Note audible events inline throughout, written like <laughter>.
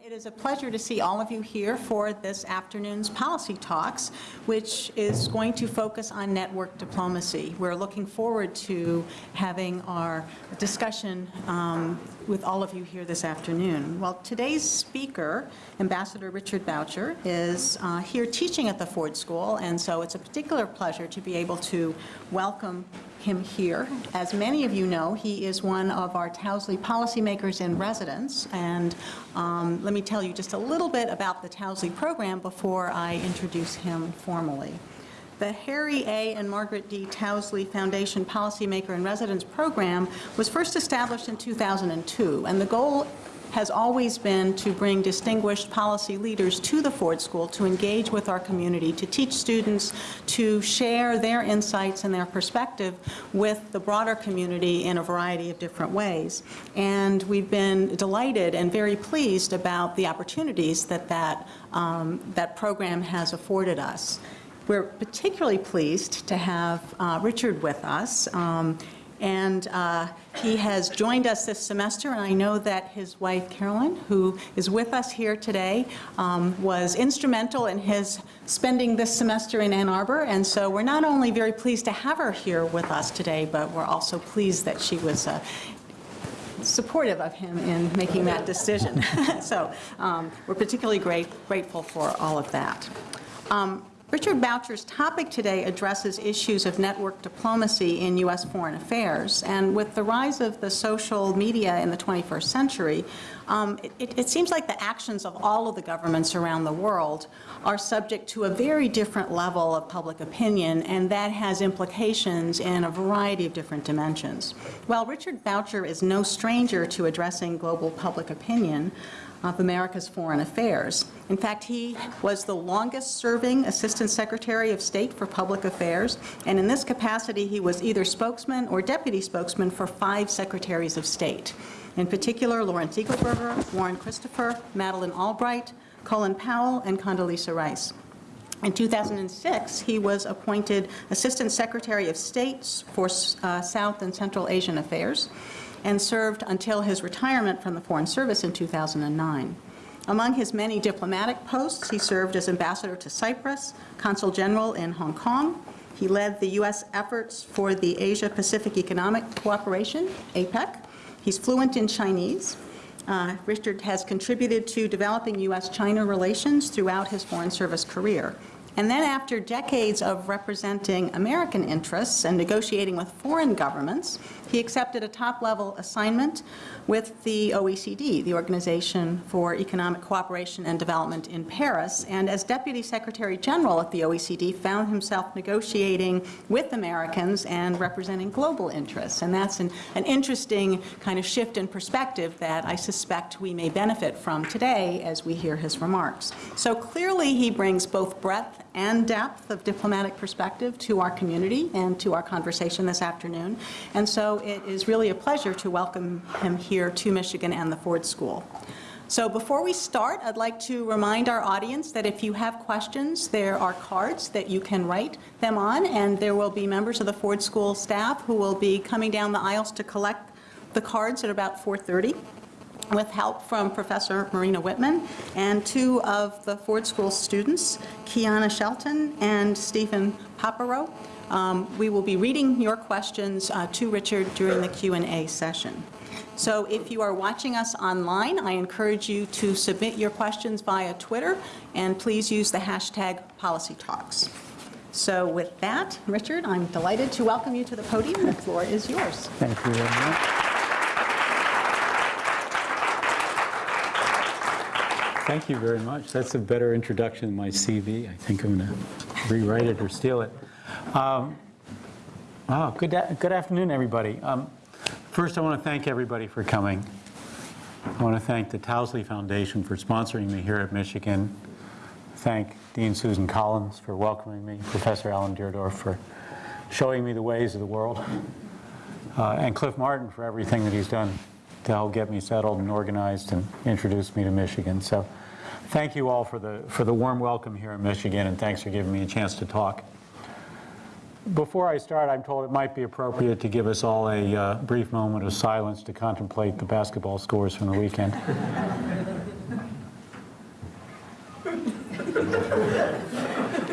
It is a pleasure to see all of you here for this afternoon's policy talks, which is going to focus on network diplomacy. We're looking forward to having our discussion um, with all of you here this afternoon. Well, today's speaker, Ambassador Richard Boucher, is uh, here teaching at the Ford School, and so it's a particular pleasure to be able to welcome him here. As many of you know, he is one of our Towsley policymakers in residence, and um, let me tell you just a little bit about the Towsley program before I introduce him formally. The Harry A. and Margaret D. Towsley Foundation Policymaker in Residence Program was first established in 2002, and the goal has always been to bring distinguished policy leaders to the Ford School to engage with our community, to teach students, to share their insights and their perspective with the broader community in a variety of different ways. And we've been delighted and very pleased about the opportunities that that, um, that program has afforded us. We're particularly pleased to have uh, Richard with us. Um, and uh, he has joined us this semester, and I know that his wife, Carolyn, who is with us here today, um, was instrumental in his spending this semester in Ann Arbor, and so we're not only very pleased to have her here with us today, but we're also pleased that she was uh, supportive of him in making that decision. <laughs> so um, we're particularly great, grateful for all of that. Um, Richard Boucher's topic today addresses issues of network diplomacy in U.S. foreign affairs. And with the rise of the social media in the 21st century, um, it, it, seems like the actions of all of the governments around the world are subject to a very different level of public opinion, and that has implications in a variety of different dimensions. While Richard Boucher is no stranger to addressing global public opinion, of America's foreign affairs. In fact, he was the longest serving Assistant Secretary of State for Public Affairs, and in this capacity he was either spokesman or deputy spokesman for five Secretaries of State. In particular, Lawrence Eagleburger, Warren Christopher, Madeleine Albright, Colin Powell, and Condoleezza Rice. In 2006, he was appointed Assistant Secretary of State for uh, South and Central Asian Affairs and served until his retirement from the Foreign Service in 2009. Among his many diplomatic posts, he served as ambassador to Cyprus, consul general in Hong Kong. He led the U.S. efforts for the Asia-Pacific Economic Cooperation, APEC. He's fluent in Chinese. Uh, Richard has contributed to developing U.S.-China relations throughout his Foreign Service career. And then after decades of representing American interests and negotiating with foreign governments, he accepted a top-level assignment with the OECD, the Organization for Economic Cooperation and Development in Paris, and as Deputy Secretary General at the OECD, found himself negotiating with Americans and representing global interests. And that's an, an interesting kind of shift in perspective that I suspect we may benefit from today as we hear his remarks. So clearly he brings both breadth and depth of diplomatic perspective to our community and to our conversation this afternoon. And so it is really a pleasure to welcome him here to Michigan and the Ford School. So before we start, I'd like to remind our audience that if you have questions, there are cards that you can write them on, and there will be members of the Ford School staff who will be coming down the aisles to collect the cards at about 4.30 with help from Professor Marina Whitman and two of the Ford School students, Kiana Shelton and Stephen Paparo. Um, we will be reading your questions uh, to Richard during the Q&A session. So if you are watching us online, I encourage you to submit your questions via Twitter, and please use the hashtag PolicyTalks. So with that, Richard, I'm delighted to welcome you to the podium. The floor is yours. Thank you very much. Thank you very much. That's a better introduction than my CV. I think I'm going to rewrite it or steal it. Um, oh, good, good afternoon, everybody. Um, first, I want to thank everybody for coming. I want to thank the Towsley Foundation for sponsoring me here at Michigan. Thank Dean Susan Collins for welcoming me, Professor Alan Deardorff for showing me the ways of the world, uh, and Cliff Martin for everything that he's done to help get me settled and organized and introduce me to Michigan. So thank you all for the, for the warm welcome here in Michigan and thanks for giving me a chance to talk. Before I start, I'm told it might be appropriate to give us all a uh, brief moment of silence to contemplate the basketball scores from the weekend.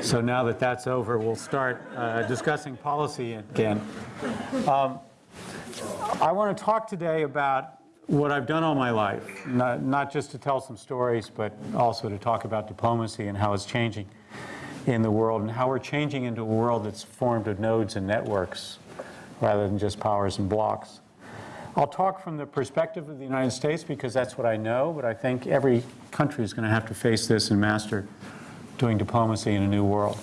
So now that that's over, we'll start uh, discussing policy again. Um, I want to talk today about what I've done all my life, not, not just to tell some stories, but also to talk about diplomacy and how it's changing in the world and how we're changing into a world that's formed of nodes and networks rather than just powers and blocks. I'll talk from the perspective of the United States because that's what I know, but I think every country is going to have to face this and master doing diplomacy in a new world.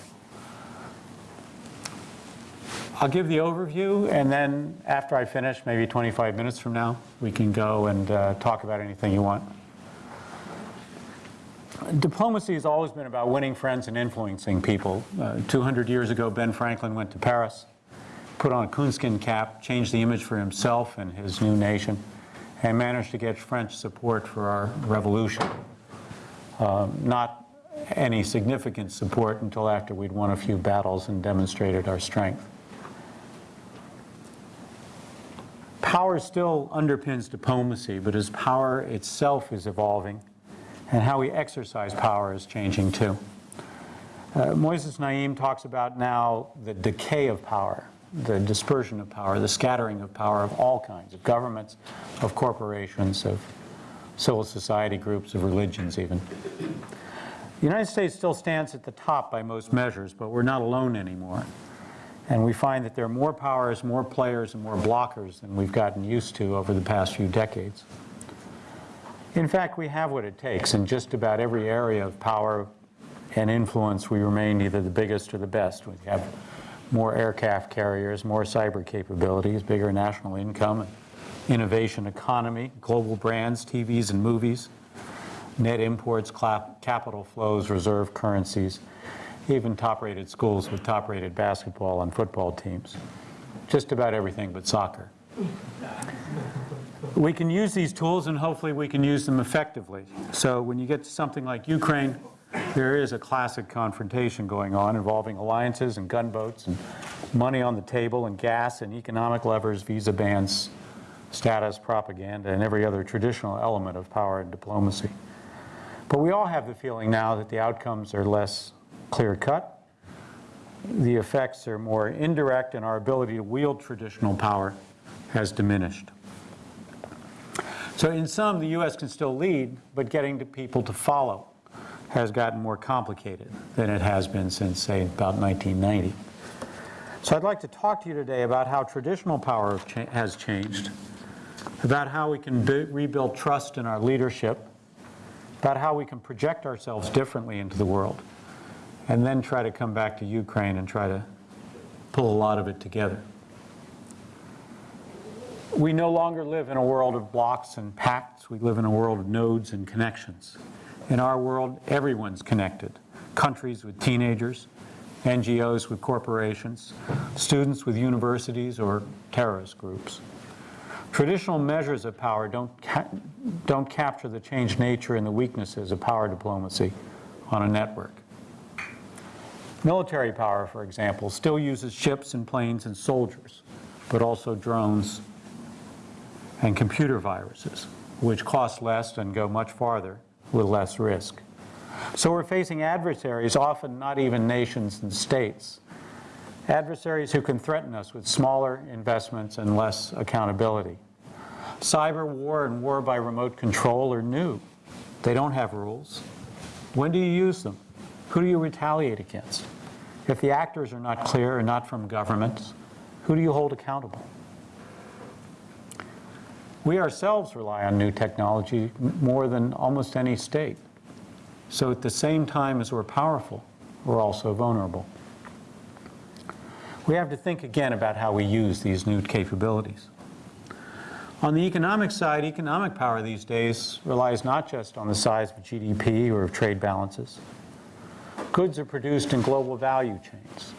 I'll give the overview, and then after I finish, maybe 25 minutes from now, we can go and uh, talk about anything you want. Diplomacy has always been about winning friends and influencing people. Uh, 200 years ago, Ben Franklin went to Paris, put on a coonskin cap, changed the image for himself and his new nation, and managed to get French support for our revolution. Um, not any significant support until after we'd won a few battles and demonstrated our strength. Power still underpins diplomacy, but as power itself is evolving, and how we exercise power is changing too. Uh, Moises Naim talks about now the decay of power, the dispersion of power, the scattering of power of all kinds, of governments, of corporations, of civil society groups, of religions even. The United States still stands at the top by most measures, but we're not alone anymore. And we find that there are more powers, more players, and more blockers than we've gotten used to over the past few decades. In fact, we have what it takes. In just about every area of power and influence, we remain either the biggest or the best. We have more aircraft carriers, more cyber capabilities, bigger national income, innovation economy, global brands, TVs and movies, net imports, capital flows, reserve currencies, even top-rated schools with top-rated basketball and football teams. Just about everything but soccer. We can use these tools and hopefully we can use them effectively. So when you get to something like Ukraine, there is a classic confrontation going on involving alliances and gunboats and money on the table and gas and economic levers, visa bans, status, propaganda, and every other traditional element of power and diplomacy. But we all have the feeling now that the outcomes are less clear-cut. The effects are more indirect and our ability to wield traditional power has diminished. So in some, the U.S. can still lead, but getting to people to follow has gotten more complicated than it has been since, say, about 1990. So I'd like to talk to you today about how traditional power has changed, about how we can rebuild trust in our leadership, about how we can project ourselves differently into the world, and then try to come back to Ukraine and try to pull a lot of it together. We no longer live in a world of blocks and pacts. We live in a world of nodes and connections. In our world, everyone's connected. Countries with teenagers, NGOs with corporations, students with universities or terrorist groups. Traditional measures of power don't, ca don't capture the changed nature and the weaknesses of power diplomacy on a network. Military power, for example, still uses ships and planes and soldiers, but also drones and computer viruses, which cost less and go much farther with less risk. So we're facing adversaries, often not even nations and states, adversaries who can threaten us with smaller investments and less accountability. Cyber war and war by remote control are new. They don't have rules. When do you use them? Who do you retaliate against? If the actors are not clear and not from governments, who do you hold accountable? We ourselves rely on new technology more than almost any state. So at the same time as we're powerful, we're also vulnerable. We have to think again about how we use these new capabilities. On the economic side, economic power these days relies not just on the size of GDP or of trade balances. Goods are produced in global value chains.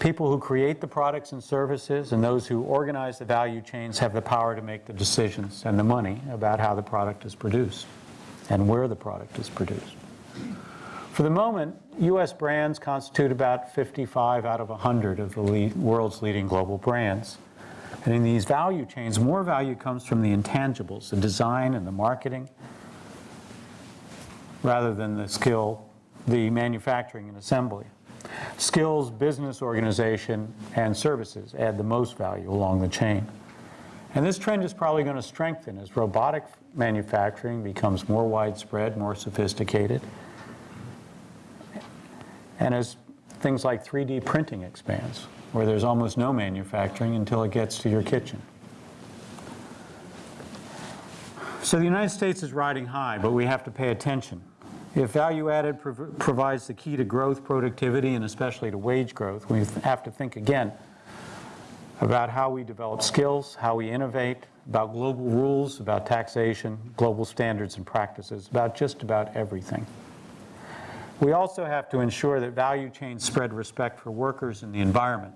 People who create the products and services and those who organize the value chains have the power to make the decisions and the money about how the product is produced and where the product is produced. For the moment, U.S. brands constitute about 55 out of 100 of the world's leading global brands. And in these value chains, more value comes from the intangibles, the design and the marketing, rather than the skill the manufacturing and assembly. Skills, business organization, and services add the most value along the chain. And this trend is probably going to strengthen as robotic manufacturing becomes more widespread, more sophisticated, and as things like 3D printing expands, where there's almost no manufacturing until it gets to your kitchen. So the United States is riding high, but we have to pay attention. If value added prov- provides the key to growth, productivity, and especially to wage growth, we have to think again about how we develop skills, how we innovate, about global rules, about taxation, global standards and practices, about just about everything. We also have to ensure that value chains spread respect for workers and the environment,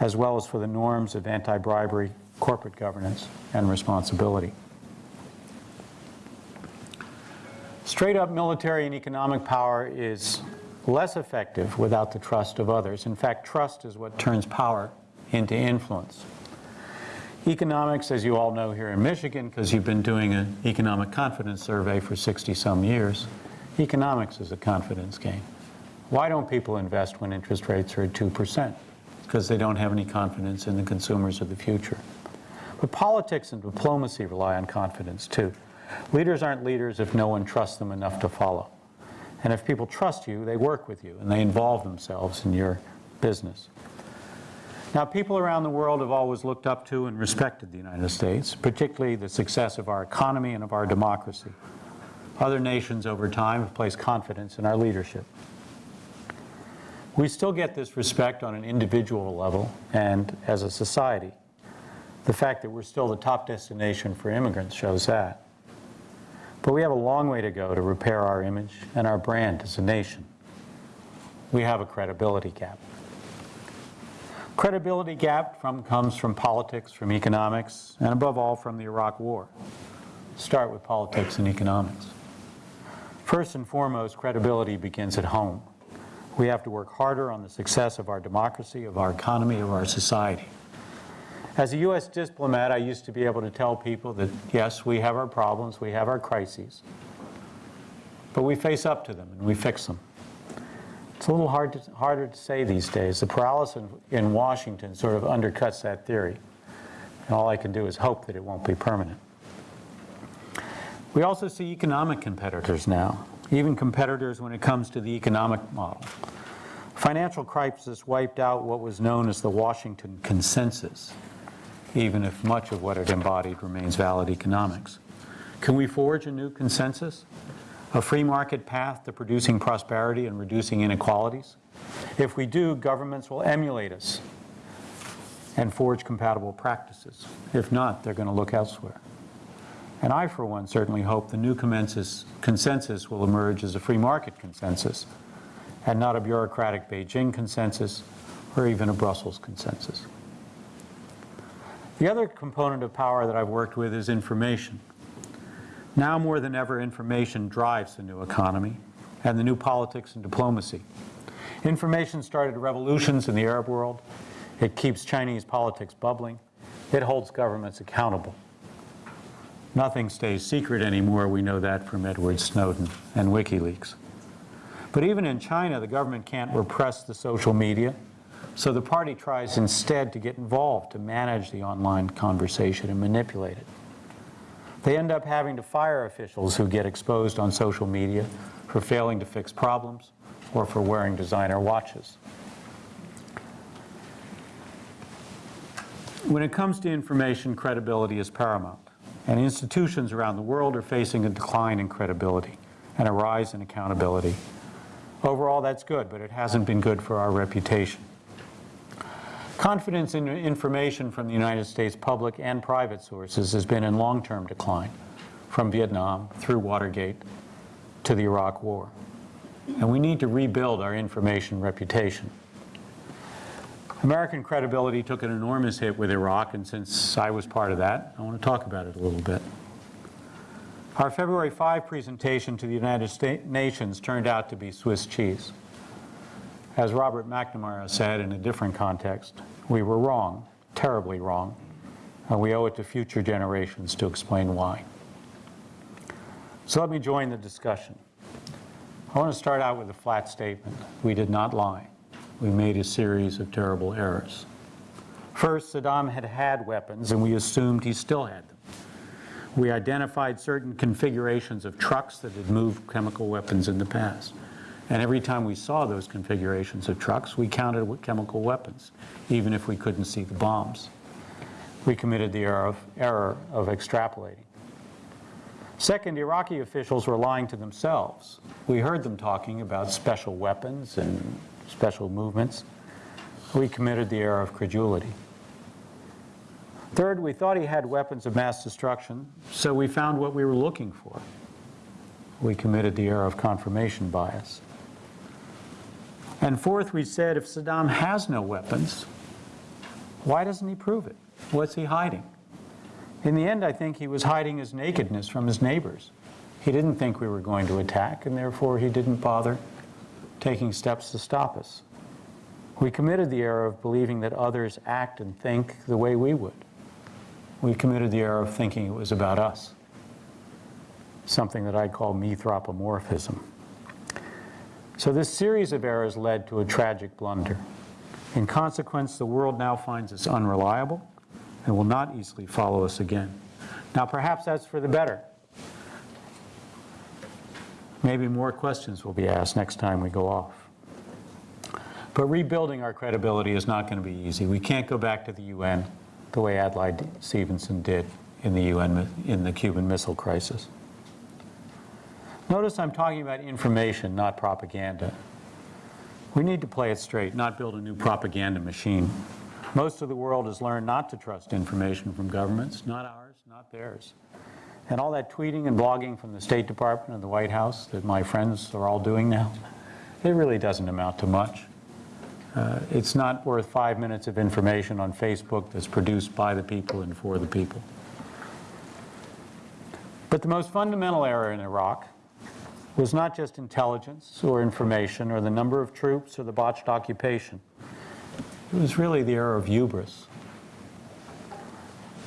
as well as for the norms of anti-bribery, corporate governance, and responsibility. Straight up military and economic power is less effective without the trust of others. In fact, trust is what turns power into influence. Economics, as you all know here in Michigan, because you've been doing an economic confidence survey for 60-some years, economics is a confidence game. Why don't people invest when interest rates are at 2%? Because they don't have any confidence in the consumers of the future. But politics and diplomacy rely on confidence too. Leaders aren't leaders if no one trusts them enough to follow. And if people trust you, they work with you and they involve themselves in your business. Now, people around the world have always looked up to and respected the United States, particularly the success of our economy and of our democracy. Other nations over time have placed confidence in our leadership. We still get this respect on an individual level and as a society. The fact that we're still the top destination for immigrants shows that. But we have a long way to go to repair our image and our brand as a nation. We have a credibility gap. Credibility gap from, comes from politics, from economics, and above all from the Iraq War. Start with politics and economics. First and foremost, credibility begins at home. We have to work harder on the success of our democracy, of our economy, of our society. As a U.S. diplomat, I used to be able to tell people that, yes, we have our problems, we have our crises, but we face up to them and we fix them. It's a little hard to, harder to say these days. The paralysis in, in Washington sort of undercuts that theory. And all I can do is hope that it won't be permanent. We also see economic competitors now, even competitors when it comes to the economic model. Financial crisis wiped out what was known as the Washington Consensus, even if much of what it embodied remains valid economics. Can we forge a new consensus? A free market path to producing prosperity and reducing inequalities? If we do, governments will emulate us and forge compatible practices. If not, they're going to look elsewhere. And I, for one, certainly hope the new consensus will emerge as a free market consensus and not a bureaucratic Beijing consensus or even a Brussels consensus. The other component of power that I've worked with is information. Now more than ever, information drives the new economy and the new politics and diplomacy. Information started revolutions in the Arab world. It keeps Chinese politics bubbling. It holds governments accountable. Nothing stays secret anymore. We know that from Edward Snowden and WikiLeaks. But even in China, the government can't repress the social media. So the party tries instead to get involved to manage the online conversation and manipulate it. They end up having to fire officials who get exposed on social media for failing to fix problems or for wearing designer watches. When it comes to information, credibility is paramount, and institutions around the world are facing a decline in credibility and a rise in accountability. Overall, that's good, but it hasn't been good for our reputation. Confidence in information from the United States public and private sources has been in long-term decline, from Vietnam through Watergate to the Iraq War. And we need to rebuild our information reputation. American credibility took an enormous hit with Iraq, and since I was part of that, I want to talk about it a little bit. Our February 5 presentation to the United States Nations turned out to be Swiss cheese. As Robert McNamara said in a different context, we were wrong, terribly wrong, and we owe it to future generations to explain why. So let me join the discussion. I want to start out with a flat statement. We did not lie. We made a series of terrible errors. First, Saddam had had weapons, and we assumed he still had them. We identified certain configurations of trucks that had moved chemical weapons in the past. And every time we saw those configurations of trucks, we counted with chemical weapons, even if we couldn't see the bombs. We committed the error of, error of extrapolating. Second, Iraqi officials were lying to themselves. We heard them talking about special weapons and special movements. We committed the error of credulity. Third, we thought he had weapons of mass destruction, so we found what we were looking for. We committed the error of confirmation bias. And fourth, we said if Saddam has no weapons, why doesn't he prove it? What's he hiding? In the end, I think he was hiding his nakedness from his neighbors. He didn't think we were going to attack, and therefore he didn't bother taking steps to stop us. We committed the error of believing that others act and think the way we would. We committed the error of thinking it was about us, something that I call methropomorphism. So this series of errors led to a tragic blunder. In consequence, the world now finds us unreliable and will not easily follow us again. Now perhaps that's for the better. Maybe more questions will be asked next time we go off. But rebuilding our credibility is not going to be easy. We can't go back to the UN the way Adlai Stevenson did in the UN, in the Cuban Missile Crisis. Notice I'm talking about information, not propaganda. We need to play it straight, not build a new propaganda machine. Most of the world has learned not to trust information from governments, not ours, not theirs. And all that tweeting and blogging from the State Department and the White House that my friends are all doing now, it really doesn't amount to much. Uh, it's not worth five minutes of information on Facebook that's produced by the people and for the people. But the most fundamental error in Iraq was not just intelligence or information or the number of troops or the botched occupation. It was really the error of hubris.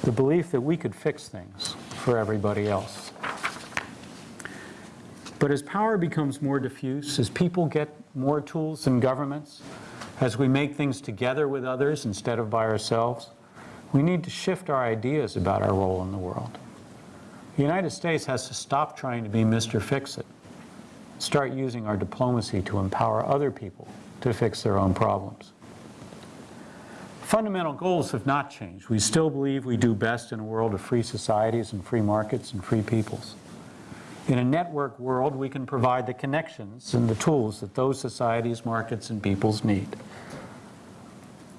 The belief that we could fix things for everybody else. But as power becomes more diffuse, as people get more tools than governments, as we make things together with others instead of by ourselves, we need to shift our ideas about our role in the world. The United States has to stop trying to be Mr. Fix-It, start using our diplomacy to empower other people to fix their own problems. Fundamental goals have not changed. We still believe we do best in a world of free societies and free markets and free peoples. In a network world, we can provide the connections and the tools that those societies, markets, and peoples need.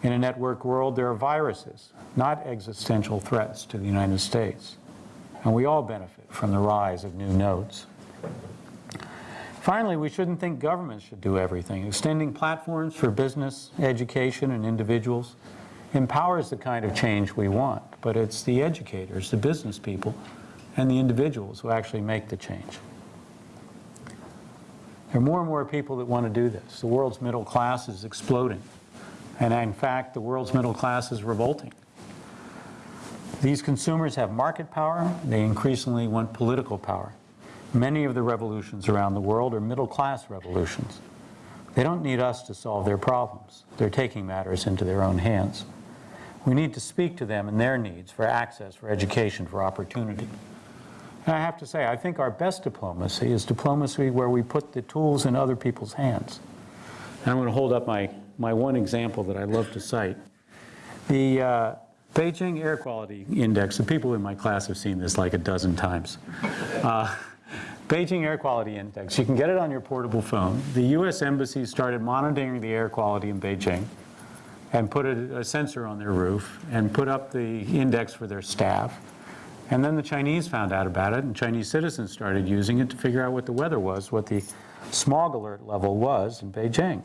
In a network world, there are viruses, not existential threats to the United States. And we all benefit from the rise of new nodes. Finally, we shouldn't think governments should do everything. Extending platforms for business, education, and individuals empowers the kind of change we want, but it's the educators, the business people, and the individuals who actually make the change. There are more and more people that want to do this. The world's middle class is exploding. And in fact, the world's middle class is revolting. These consumers have market power. They increasingly want political power. Many of the revolutions around the world are middle-class revolutions. They don't need us to solve their problems. They're taking matters into their own hands. We need to speak to them and their needs for access, for education, for opportunity. And I have to say, I think our best diplomacy is diplomacy where we put the tools in other people's hands. And I'm going to hold up my, my one example that I love to cite. The uh, Beijing Air Quality Index, the people in my class have seen this like a dozen times. Uh, <laughs> Beijing Air Quality Index, you can get it on your portable phone. The US Embassy started monitoring the air quality in Beijing and put a, a sensor on their roof and put up the index for their staff. And then the Chinese found out about it and Chinese citizens started using it to figure out what the weather was, what the smog alert level was in Beijing.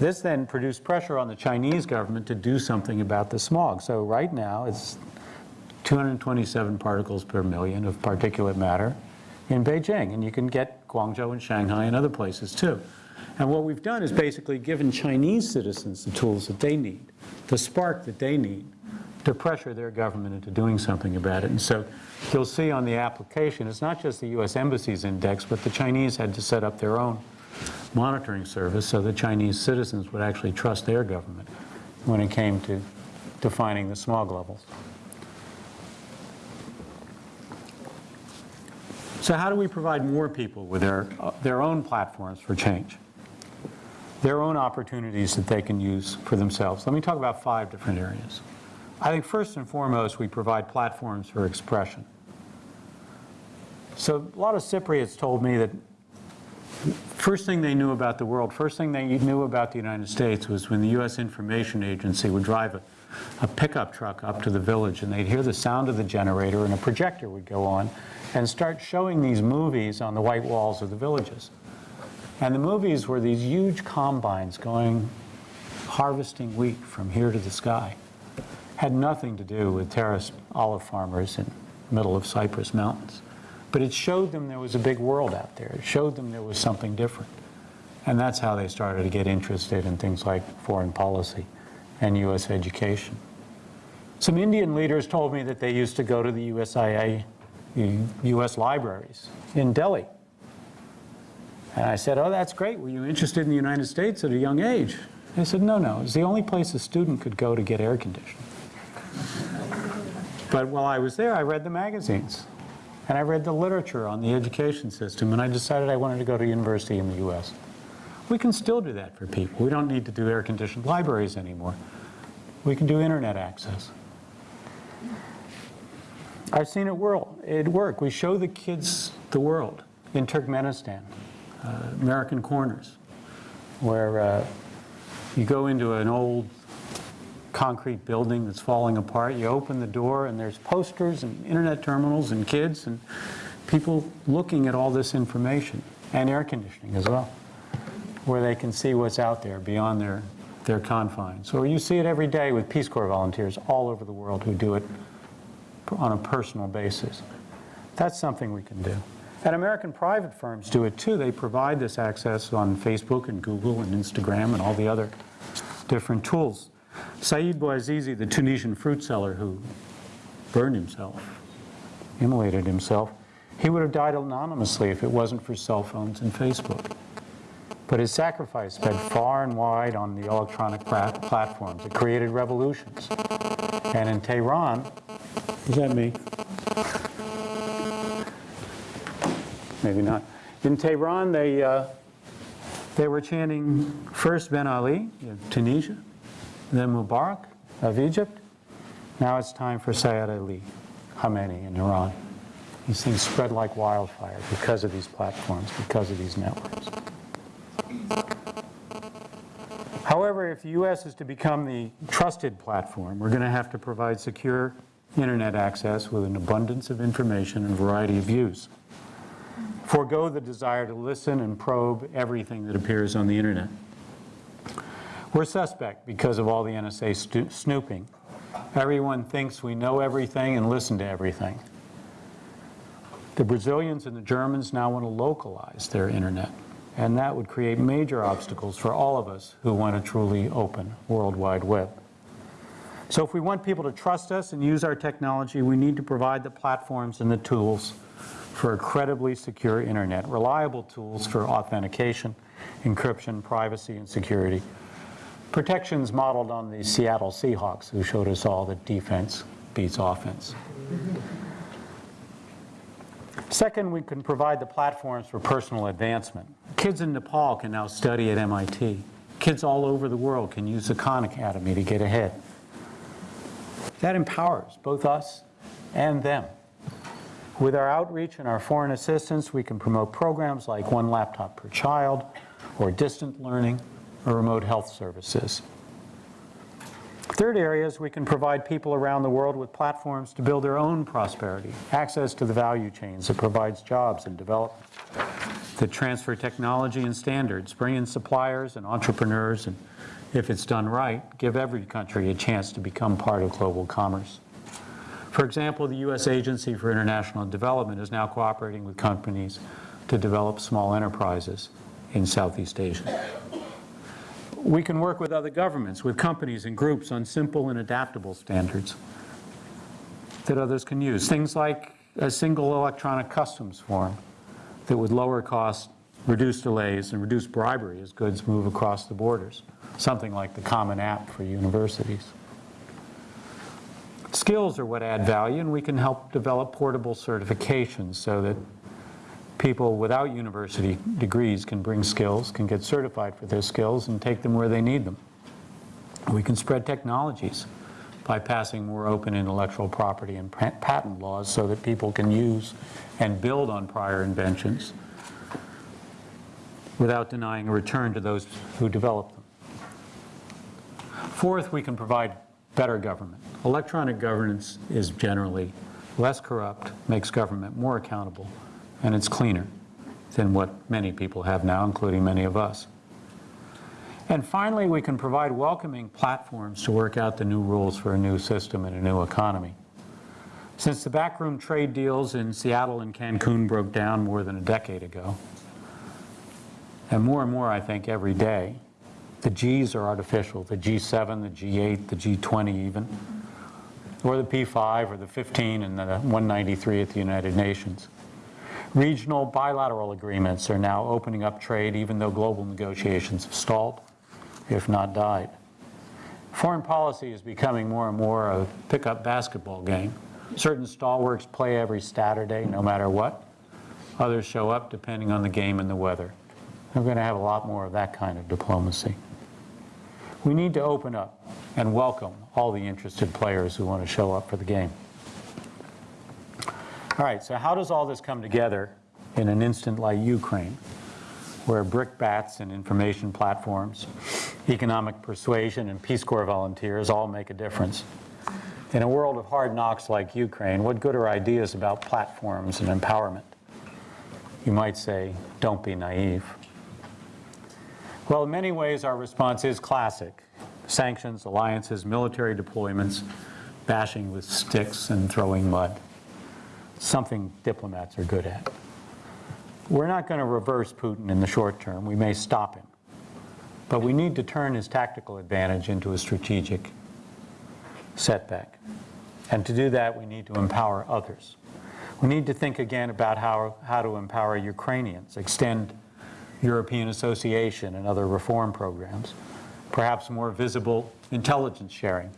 This then produced pressure on the Chinese government to do something about the smog. So right now it's 227 particles per million of particulate matter in Beijing. And you can get Guangzhou and Shanghai and other places too. And what we've done is basically given Chinese citizens the tools that they need, the spark that they need to pressure their government into doing something about it. And so you'll see on the application, it's not just the US Embassy's index, but the Chinese had to set up their own monitoring service so the Chinese citizens would actually trust their government when it came to defining the smog levels. So how do we provide more people with their, uh, their own platforms for change? Their own opportunities that they can use for themselves. Let me talk about five different areas. I think first and foremost, we provide platforms for expression. So a lot of Cypriots told me that first thing they knew about the world, first thing they knew about the United States was when the U.S. Information Agency would drive a, a pickup truck up to the village and they'd hear the sound of the generator and a projector would go on and start showing these movies on the white walls of the villages. And the movies were these huge combines going, harvesting wheat from here to the sky. Had nothing to do with terraced olive farmers in the middle of Cyprus Mountains. But it showed them there was a big world out there. It showed them there was something different. And that's how they started to get interested in things like foreign policy and U.S. education. Some Indian leaders told me that they used to go to the USIA, U.S. libraries in Delhi. And I said, oh, that's great. Were you interested in the United States at a young age? They said, no, no. It's the only place a student could go to get air conditioning. But while I was there, I read the magazines. And I read the literature on the education system, and I decided I wanted to go to university in the U.S. We can still do that for people. We don't need to do air-conditioned libraries anymore. We can do internet access. I've seen it world, it work. We show the kids the world in Turkmenistan, uh, American Corners, where uh, you go into an old concrete building that's falling apart. You open the door and there's posters and internet terminals and kids and people looking at all this information and air conditioning as well, where they can see what's out there beyond their, their confines. So you see it every day with Peace Corps volunteers all over the world who do it on a personal basis. That's something we can do. And American private firms do it too. They provide this access on Facebook and Google and Instagram and all the other different tools. Said Bouazizi, the Tunisian fruit seller who burned himself, immolated himself, he would have died anonymously if it wasn't for cell phones and Facebook. But his sacrifice spread far and wide on the electronic platforms. It created revolutions. And in Tehran, is that me? Maybe not. In Tehran, they, uh, they were chanting first Ben Ali of Tunisia, then Mubarak of Egypt. Now it's time for Sayyid Ali Khamenei in Iran. These things spread like wildfire because of these platforms, because of these networks. However, if the U.S. is to become the trusted platform, we're going to have to provide secure internet access with an abundance of information and variety of views. Forego the desire to listen and probe everything that appears on the internet. We're suspect because of all the NSA snooping. Everyone thinks we know everything and listen to everything. The Brazilians and the Germans now want to localize their internet, and that would create major obstacles for all of us who want a truly open World Wide Web. So if we want people to trust us and use our technology, we need to provide the platforms and the tools for a credibly secure internet, reliable tools for authentication, encryption, privacy, and security, Protections modeled on the Seattle Seahawks, who showed us all that defense beats offense. Second, we can provide the platforms for personal advancement. Kids in Nepal can now study at MIT. Kids all over the world can use the Khan Academy to get ahead. That empowers both us and them. With our outreach and our foreign assistance, we can promote programs like One Laptop Per Child or distant learning or remote health services. Third area is we can provide people around the world with platforms to build their own prosperity, access to the value chains that provides jobs and development, that transfer technology and standards, bring in suppliers and entrepreneurs, and if it's done right, give every country a chance to become part of global commerce. For example, the U.S. Agency for International Development is now cooperating with companies to develop small enterprises in Southeast Asia. We can work with other governments, with companies and groups on simple and adaptable standards that others can use. Things like a single electronic customs form that would lower costs, reduce delays, and reduce bribery as goods move across the borders. Something like the Common App for universities. Skills are what add value, and we can help develop portable certifications so that people without university degrees can bring skills, can get certified for their skills, and take them where they need them. We can spread technologies by passing more open intellectual property and patent laws so that people can use and build on prior inventions without denying a return to those who developed them. Fourth, we can provide better government. Electronic governance is generally less corrupt, makes government more accountable, and it's cleaner than what many people have now, including many of us. And finally, we can provide welcoming platforms to work out the new rules for a new system and a new economy. Since the backroom trade deals in Seattle and Cancun broke down more than a decade ago, and more and more, I think, every day, the Gs are artificial, the G7, the G8, the G20 even, or the P5 or the 15 and the 193 at the United Nations. Regional bilateral agreements are now opening up trade even though global negotiations have stalled, if not died. Foreign policy is becoming more and more a pickup basketball game. Certain stalwarts play every Saturday, no matter what. Others show up depending on the game and the weather. We're going to have a lot more of that kind of diplomacy. We need to open up and welcome all the interested players who want to show up for the game. All right, so how does all this come together in an instant like Ukraine, where brickbats and information platforms, economic persuasion, and Peace Corps volunteers all make a difference? In a world of hard knocks like Ukraine, what good are ideas about platforms and empowerment? You might say, don't be naive. Well, in many ways, our response is classic sanctions, alliances, military deployments, bashing with sticks and throwing mud. Something diplomats are good at. We're not going to reverse Putin in the short term. We may stop him. But we need to turn his tactical advantage into a strategic setback. And to do that, we need to empower others. We need to think again about how, how to empower Ukrainians, extend European association and other reform programs, perhaps more visible intelligence sharing,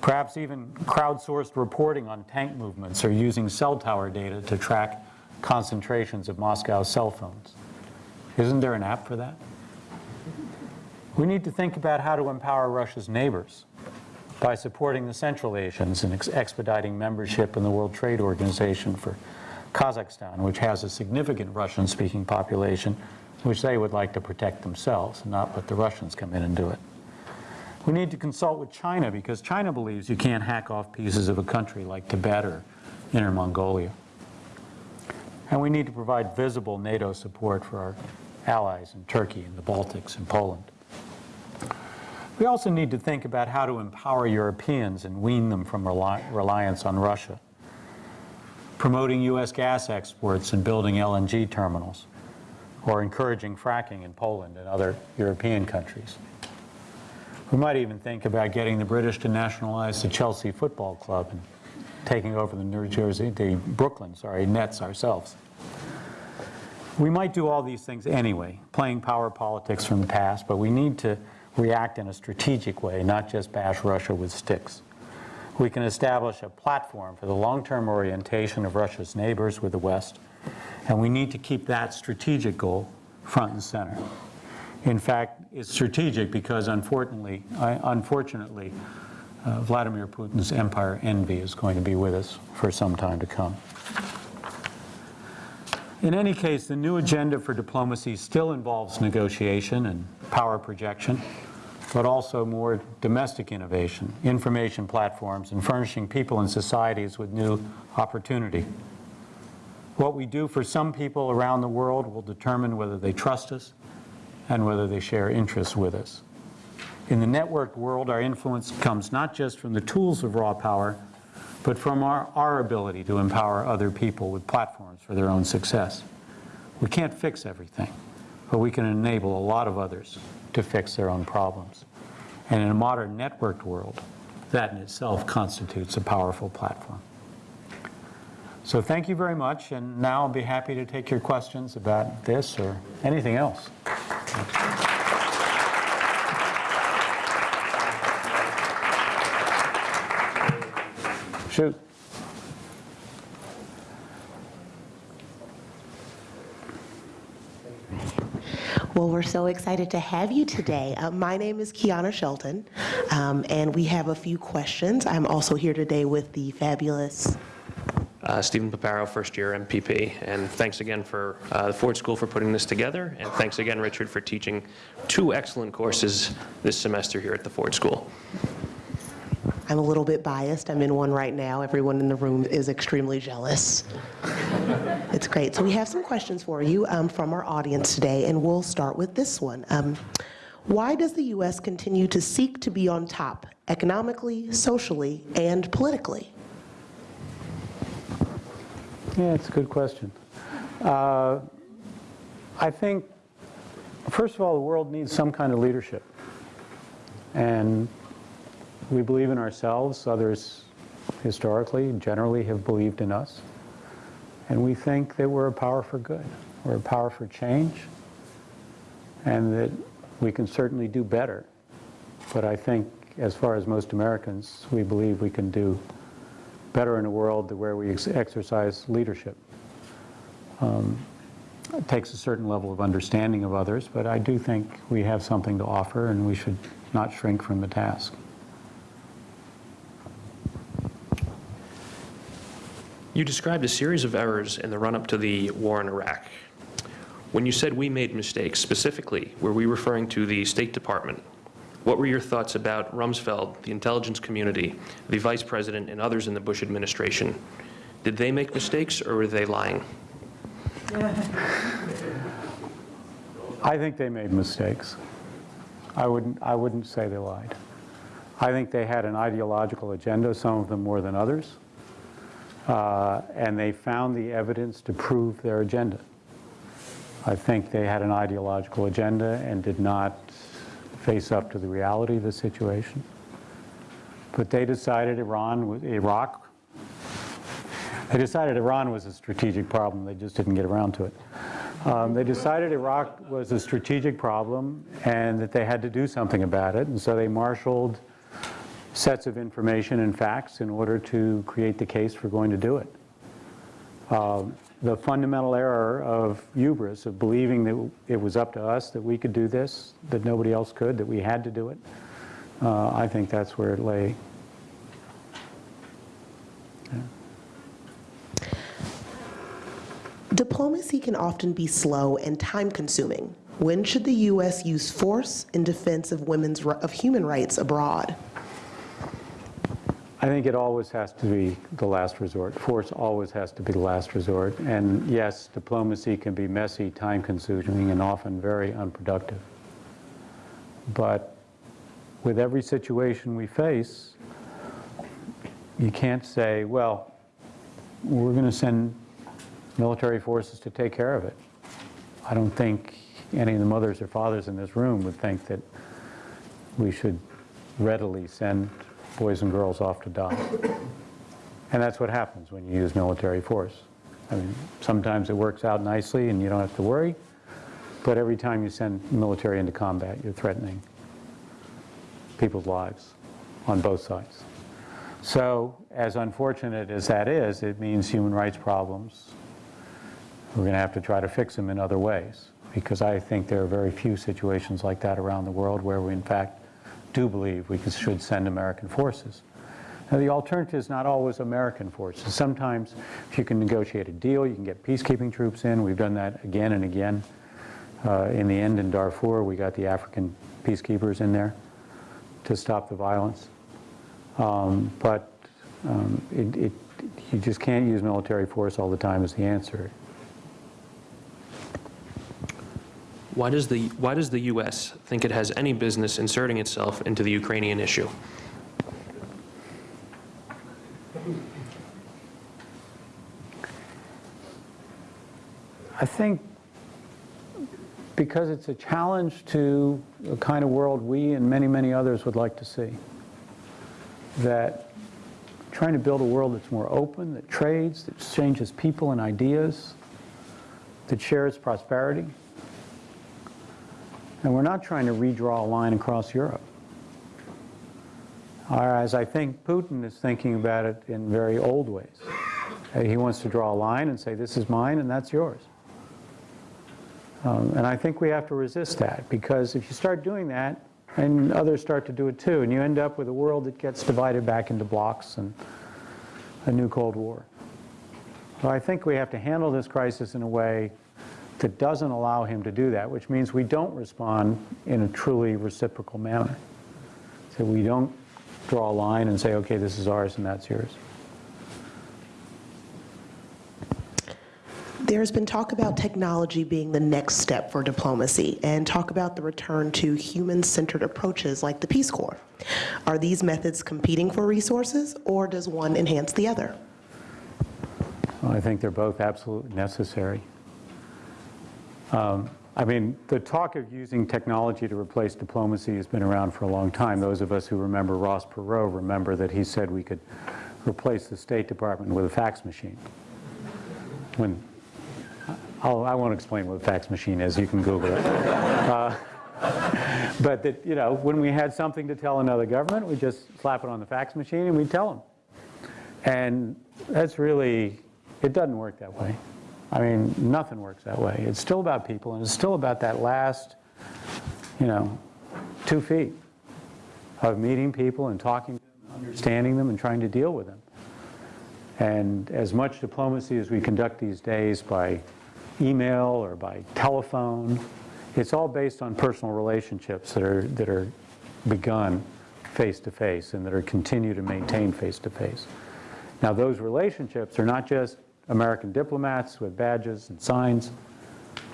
perhaps even crowdsourced reporting on tank movements or using cell tower data to track concentrations of Moscow cell phones. Isn't there an app for that? We need to think about how to empower Russia's neighbors by supporting the Central Asians and ex- expediting membership in the World Trade Organization for Kazakhstan, which has a significant Russian-speaking population, which they would like to protect themselves, and not let the Russians come in and do it. We need to consult with China because China believes you can't hack off pieces of a country like Tibet or Inner Mongolia. And we need to provide visible NATO support for our allies in Turkey and the Baltics and Poland. We also need to think about how to empower Europeans and wean them from reli- reliance on Russia. Promoting U.S. gas exports and building LNG terminals, or encouraging fracking in Poland and other European countries. We might even think about getting the British to nationalize the Chelsea Football Club and taking over the New Jersey, the Brooklyn, sorry, Nets ourselves. We might do all these things anyway, playing power politics from the past, but we need to react in a strategic way, not just bash Russia with sticks. We can establish a platform for the long-term orientation of Russia's neighbors with the West, and we need to keep that strategic goal front and center. In fact, it's strategic because unfortunately, unfortunately, uh, Vladimir Putin's empire envy is going to be with us for some time to come. In any case, the new agenda for diplomacy still involves negotiation and power projection, but also more domestic innovation, information platforms, and furnishing people and societies with new opportunity. What we do for some people around the world will determine whether they trust us and whether they share interests with us. In the networked world, our influence comes not just from the tools of raw power, but from our, our ability to empower other people with platforms for their own success. We can't fix everything, but we can enable a lot of others to fix their own problems. And in a modern networked world, that in itself constitutes a powerful platform. So thank you very much, and now I'll be happy to take your questions about this or anything else. Shoot. Well, we're so excited to have you today. Uh, my name is Kiana Shelton, um, and we have a few questions. I'm also here today with the fabulous. Uh, Stephen Paparo, first year MPP, and thanks again for uh, the Ford School for putting this together, and thanks again, Richard, for teaching two excellent courses this semester here at the Ford School. I'm a little bit biased. I'm in one right now. Everyone in the room is extremely jealous. It's great. So we have some questions for you um, from our audience today, and we'll start with this one. Um, why does the U.S. continue to seek to be on top economically, socially, and politically? Yeah, it's a good question. Uh, I think, first of all, the world needs some kind of leadership. And we believe in ourselves. Others, historically, generally have believed in us. And we think that we're a power for good. We're a power for change. And that we can certainly do better. But I think, as far as most Americans, we believe we can do better in a world where we ex exercise leadership. Um, it takes a certain level of understanding of others, but I do think we have something to offer and we should not shrink from the task. You described a series of errors in the run-up to the war in Iraq. When you said we made mistakes, specifically, were we referring to the State Department? What were your thoughts about Rumsfeld, the intelligence community, the vice president, and others in the Bush administration? Did they make mistakes, or were they lying? I think they made mistakes. I wouldn't, I wouldn't say they lied. I think they had an ideological agenda, some of them more than others, uh, and they found the evidence to prove their agenda. I think they had an ideological agenda and did not face up to the reality of the situation. But they decided Iran, was- Iraq, they decided Iran was a strategic problem, they just didn't get around to it. Um, They decided Iraq was a strategic problem and that they had to do something about it, and so they marshaled sets of information and facts in order to create the case for going to do it. Um, The fundamental error of hubris, of believing that it was up to us, that we could do this, that nobody else could, that we had to do it, uh, I think that's where it lay. Diplomacy can often be slow and time-consuming. When should the U.S. use force in defense of women's of human rights abroad? I think it always has to be the last resort. Force always has to be the last resort. And yes, diplomacy can be messy, time-consuming, and often very unproductive. But with every situation we face, you can't say, well, we're going to send military forces to take care of it. I don't think any of the mothers or fathers in this room would think that we should readily send boys and girls off to die. And that's what happens when you use military force. I mean, sometimes it works out nicely and you don't have to worry, but every time you send military into combat, you're threatening people's lives on both sides. So, as unfortunate as that is, it means human rights problems. We're going to have to try to fix them in other ways, because I think there are very few situations like that around the world where we, in fact, do believe we should send American forces. Now, the alternative is not always American forces. Sometimes, if you can negotiate a deal, you can get peacekeeping troops in. We've done that again and again. Uh, in the end, in Darfur, we got the African peacekeepers in there to stop the violence. Um, but um, it, it, you just can't use military force all the time as the answer. Why does the, why does the U.S. think it has any business inserting itself into the Ukrainian issue? I think because it's a challenge to the kind of world we and many, many others would like to see. That trying to build a world that's more open, that trades, that exchanges people and ideas, that shares prosperity. And we're not trying to redraw a line across Europe. Whereas I think Putin is thinking about it in very old ways. He wants to draw a line and say, this is mine and that's yours. Um, And I think we have to resist that, because if you start doing that, and others start to do it too, and you end up with a world that gets divided back into blocks and a new Cold War. So I think we have to handle this crisis in a way that doesn't allow him to do that, which means we don't respond in a truly reciprocal manner. So we don't draw a line and say, okay, this is ours and that's yours. There's been talk about technology being the next step for diplomacy and talk about the return to human-centered approaches like the Peace Corps. Are these methods competing for resources or does one enhance the other? Well, I think they're both absolutely necessary. Um, I mean, the talk of using technology to replace diplomacy has been around for a long time. Those of us who remember Ross Perot remember that he said we could replace the State Department with a fax machine. When, I'll, I won't explain what a fax machine is, you can Google it. Uh, <laughs> But that, you know, when we had something to tell another government, we just slap it on the fax machine and we tell them. And that's really, it doesn't work that way. I mean, nothing works that way. It's still about people, and it's still about that last, you know, two feet of meeting people and talking to them, understanding them, and trying to deal with them. And as much diplomacy as we conduct these days by email or by telephone, it's all based on personal relationships that are, that are begun face-to-face and that are continue to maintain face-to-face. Now, those relationships are not just American diplomats with badges and signs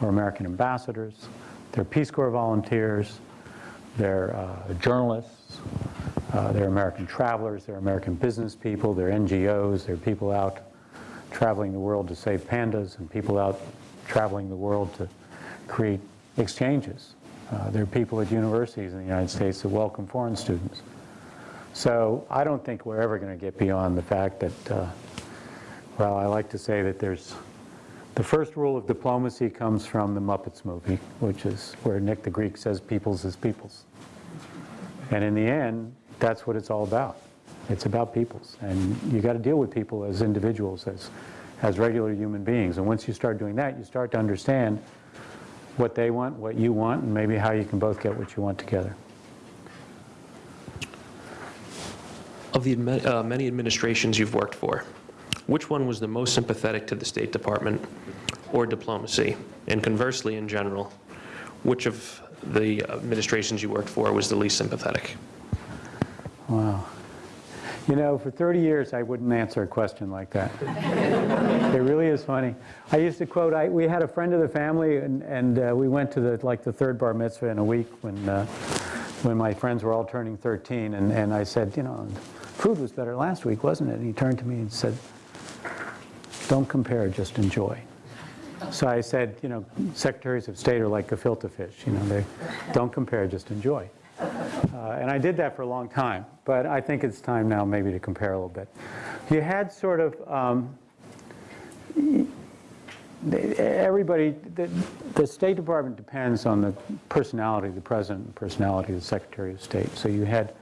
or American ambassadors. They're Peace Corps volunteers, they're uh, journalists, uh, they're American travelers, they're American business people, they're NGOs, they're people out traveling the world to save pandas and people out traveling the world to create exchanges. Uh, There are people at universities in the United States that welcome foreign students. So I don't think we're ever going to get beyond the fact that, uh, well, I like to say that there's, the first rule of diplomacy comes from the Muppets movie, which is where Nick the Greek says peoples is peoples. And in the end, that's what it's all about. It's about peoples. And you got to deal with people as individuals, as, as regular human beings. And once you start doing that, you start to understand what they want, what you want, and maybe how you can both get what you want together. Of the uh, many administrations you've worked for, which one was the most sympathetic to the State Department or diplomacy? And conversely, in general, which of the administrations you worked for was the least sympathetic? Wow. You know, for 30 years, I wouldn't answer a question like that. <laughs> it really is funny. I used to quote, I, we had a friend of the family, and, and uh, we went to the, like the third bar mitzvah in a week when, uh, when my friends were all turning 13, and, and I said, you know, food was better last week, wasn't it? And he turned to me and said, don't compare, just enjoy. So I said, you know, secretaries of state are like gefilte fish, you know, they don't compare, just enjoy. Uh, And I did that for a long time, but I think it's time now maybe to compare a little bit. You had sort of, um, everybody, the, the State Department depends on the personality of the President and personality of the Secretary of State. So you had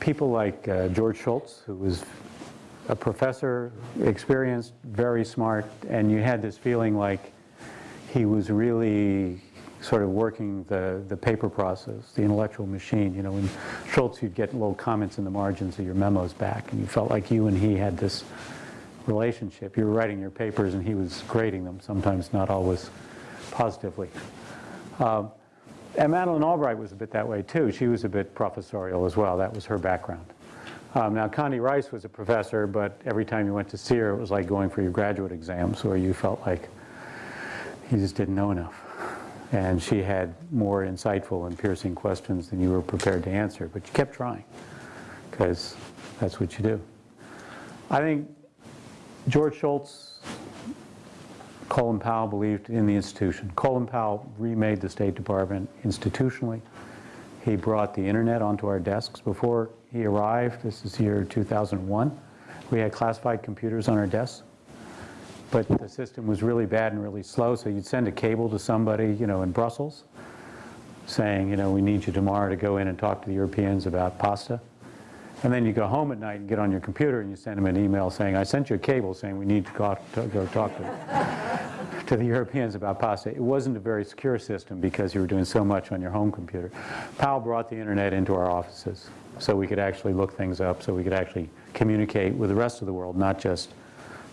people like uh, George Shultz, who was a professor, experienced, very smart, and you had this feeling like he was really sort of working the, the paper process, the intellectual machine. You know, when Shultz, you'd get little comments in the margins of your memos back, and you felt like you and he had this relationship. You were writing your papers, and he was grading them, sometimes not always positively. Um, and Madeleine Albright was a bit that way, too. She was a bit professorial as well. That was her background. Um, now, Condi Rice was a professor, but every time you went to see her, it was like going for your graduate exams, where you felt like you just didn't know enough. And she had more insightful and piercing questions than you were prepared to answer, but you kept trying, because that's what you do. I think George Shultz Colin Powell believed in the institution. Colin Powell remade the State Department institutionally. He brought the internet onto our desks. Before he arrived, this is year 2001, we had classified computers on our desks. But the system was really bad and really slow, so you'd send a cable to somebody, you know, in Brussels, saying, you know, we need you tomorrow to go in and talk to the Europeans about pasta. And then you go home at night and get on your computer and you send them an email saying, I sent you a cable saying we need to go, out to go talk to, to the Europeans about pasta. It wasn't a very secure system because you were doing so much on your home computer. Powell brought the internet into our offices so we could actually look things up, so we could actually communicate with the rest of the world, not just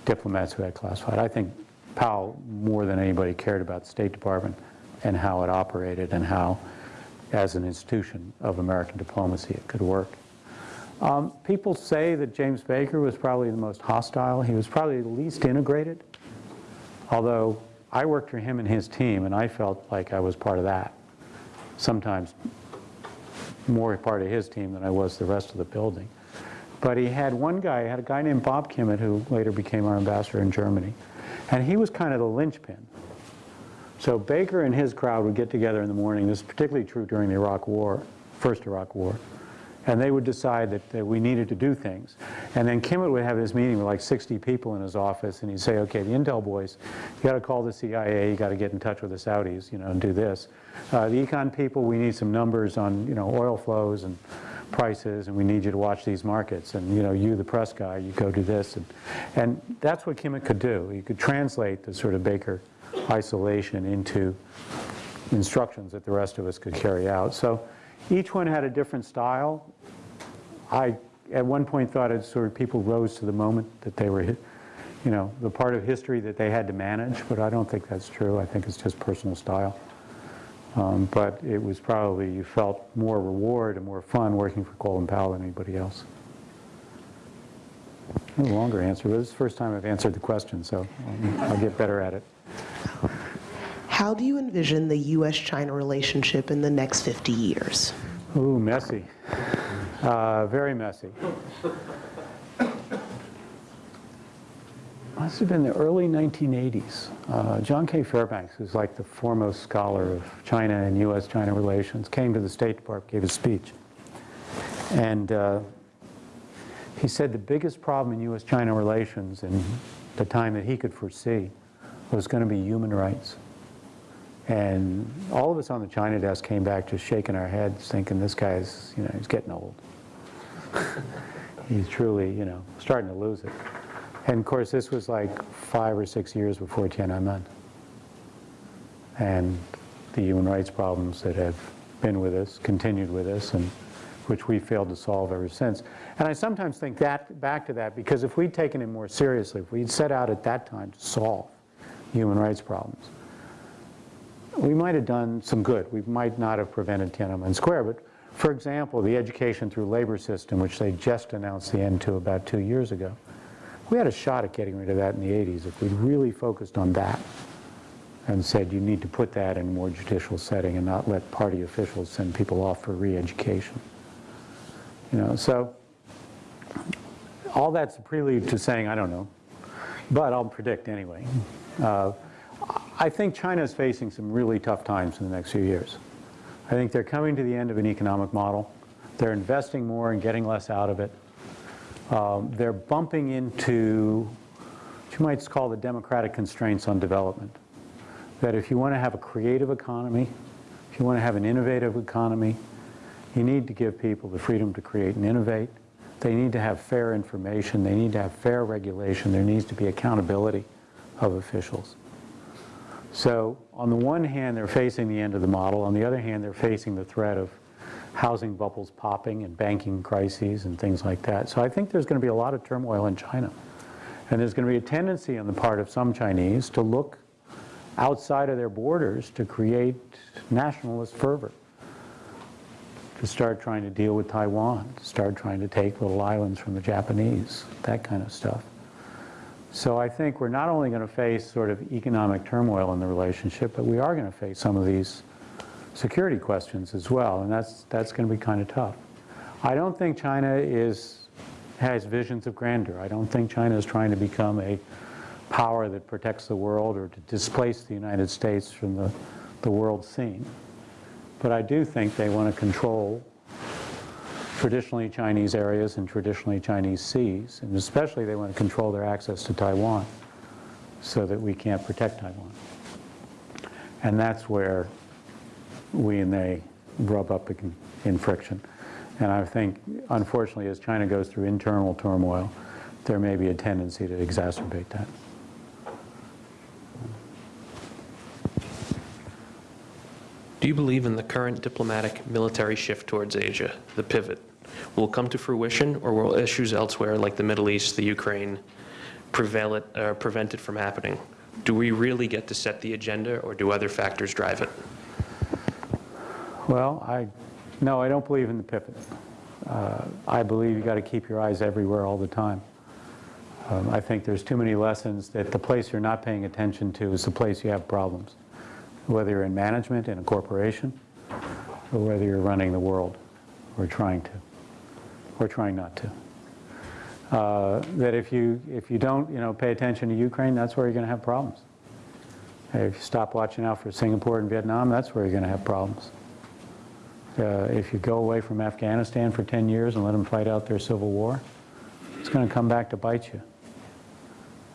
diplomats who had classified. I think Powell, more than anybody, cared about the State Department and how it operated and how, as an institution of American diplomacy, it could work. Um, people say that James Baker was probably the most hostile. He was probably the least integrated, although I worked for him and his team, and I felt like I was part of that. Sometimes more part of his team than I was the rest of the building. But he had one guy, he had a guy named Bob Kimmitt, who later became our ambassador in Germany, and he was kind of the linchpin. So Baker and his crowd would get together in the morning. This is particularly true during the Iraq War, first Iraq War. And they would decide that, that we needed to do things. And then Kimmitt would have his meeting with like 60 people in his office, and he'd say, okay, the intel boys, you got to call the CIA, you got to get in touch with the Saudis, you know, and do this. Uh, the econ people, we need some numbers on, you know, oil flows and prices, and we need you to watch these markets. And, you know, you, the press guy, you go do this. And, and that's what Kimmitt could do. He could translate the sort of Baker isolation into instructions that the rest of us could carry out. So each one had a different style. I, at one point, thought it sort of people rose to the moment that they were, hit, you know, the part of history that they had to manage, but I don't think that's true. I think it's just personal style. Um, but it was probably, you felt more reward and more fun working for Colin Powell than anybody else. A longer answer, but this is the first time I've answered the question, so I'll get better at it. How do you envision the U.S.-China relationship in the next 50 years? Ooh, messy. Uh, very messy. Must have been the early 1980s. Uh, John K. Fairbanks, who's like the foremost scholar of China and U.S.-China relations, came to the State Department, gave a speech. And uh, he said the biggest problem in U.S.-China relations in the time that he could foresee was going to be human rights. And all of us on the China desk came back just shaking our heads, thinking this guy's, you know, he's getting old. He's truly, you know, starting to lose it. And of course, this was like five or six years before Tiananmen. And the human rights problems that have been with us, continued with us, and which we failed to solve ever since. And I sometimes think that back to that because if we'd taken it more seriously, if we'd set out at that time to solve human rights problems, we might have done some good. We might not have prevented Tiananmen Square, but for example, the education through labor system, which they just announced the end to about two years ago, we had a shot at getting rid of that in the 80s if we'd really focused on that and said you need to put that in a more judicial setting and not let party officials send people off for re-education. You know, so all that's a prelude to saying I don't know, but I'll predict anyway. Uh, I think China is facing some really tough times in the next few years. I think they're coming to the end of an economic model. They're investing more and getting less out of it. Um, they're bumping into what you might call the democratic constraints on development. That if you want to have a creative economy, if you want to have an innovative economy, you need to give people the freedom to create and innovate. They need to have fair information. They need to have fair regulation. There needs to be accountability of officials. So on the one hand, they're facing the end of the model. On the other hand, they're facing the threat of housing bubbles popping and banking crises and things like that. So I think there's going to be a lot of turmoil in China. And there's going to be a tendency on the part of some Chinese to look outside of their borders to create nationalist fervor, to start trying to deal with Taiwan, to start trying to take little islands from the Japanese, that kind of stuff. So I think we're not only going to face sort of economic turmoil in the relationship, but we are going to face some of these security questions as well, and that's, that's going to be kind of tough. I don't think China is, has visions of grandeur. I don't think China is trying to become a power that protects the world or to displace the United States from the, the world scene. But I do think they want to control traditionally Chinese areas and traditionally Chinese seas, and especially they want to control their access to Taiwan so that we can't protect Taiwan. And that's where we and they rub up in- in friction. And I think, unfortunately, as China goes through internal turmoil, there may be a tendency to exacerbate that. Do you believe in the current diplomatic military shift towards Asia, the pivot, will come to fruition, or will issues elsewhere like the Middle East, the Ukraine, prevail it, uh, prevent it from happening? Do we really get to set the agenda, or do other factors drive it? Well, I, no, I don't believe in the pivot. Uh, I believe you got to keep your eyes everywhere all the time. Um, I think there's too many lessons that the place you're not paying attention to is the place you have problems, whether you're in management in a corporation or whether you're running the world or trying to, or trying not to. Uh, That if you, if you don't, you know, pay attention to Ukraine, that's where you're going to have problems. If you stop watching out for Singapore and Vietnam, that's where you're going to have problems. Uh, If you go away from Afghanistan for 10 years and let them fight out their civil war, it's going to come back to bite you.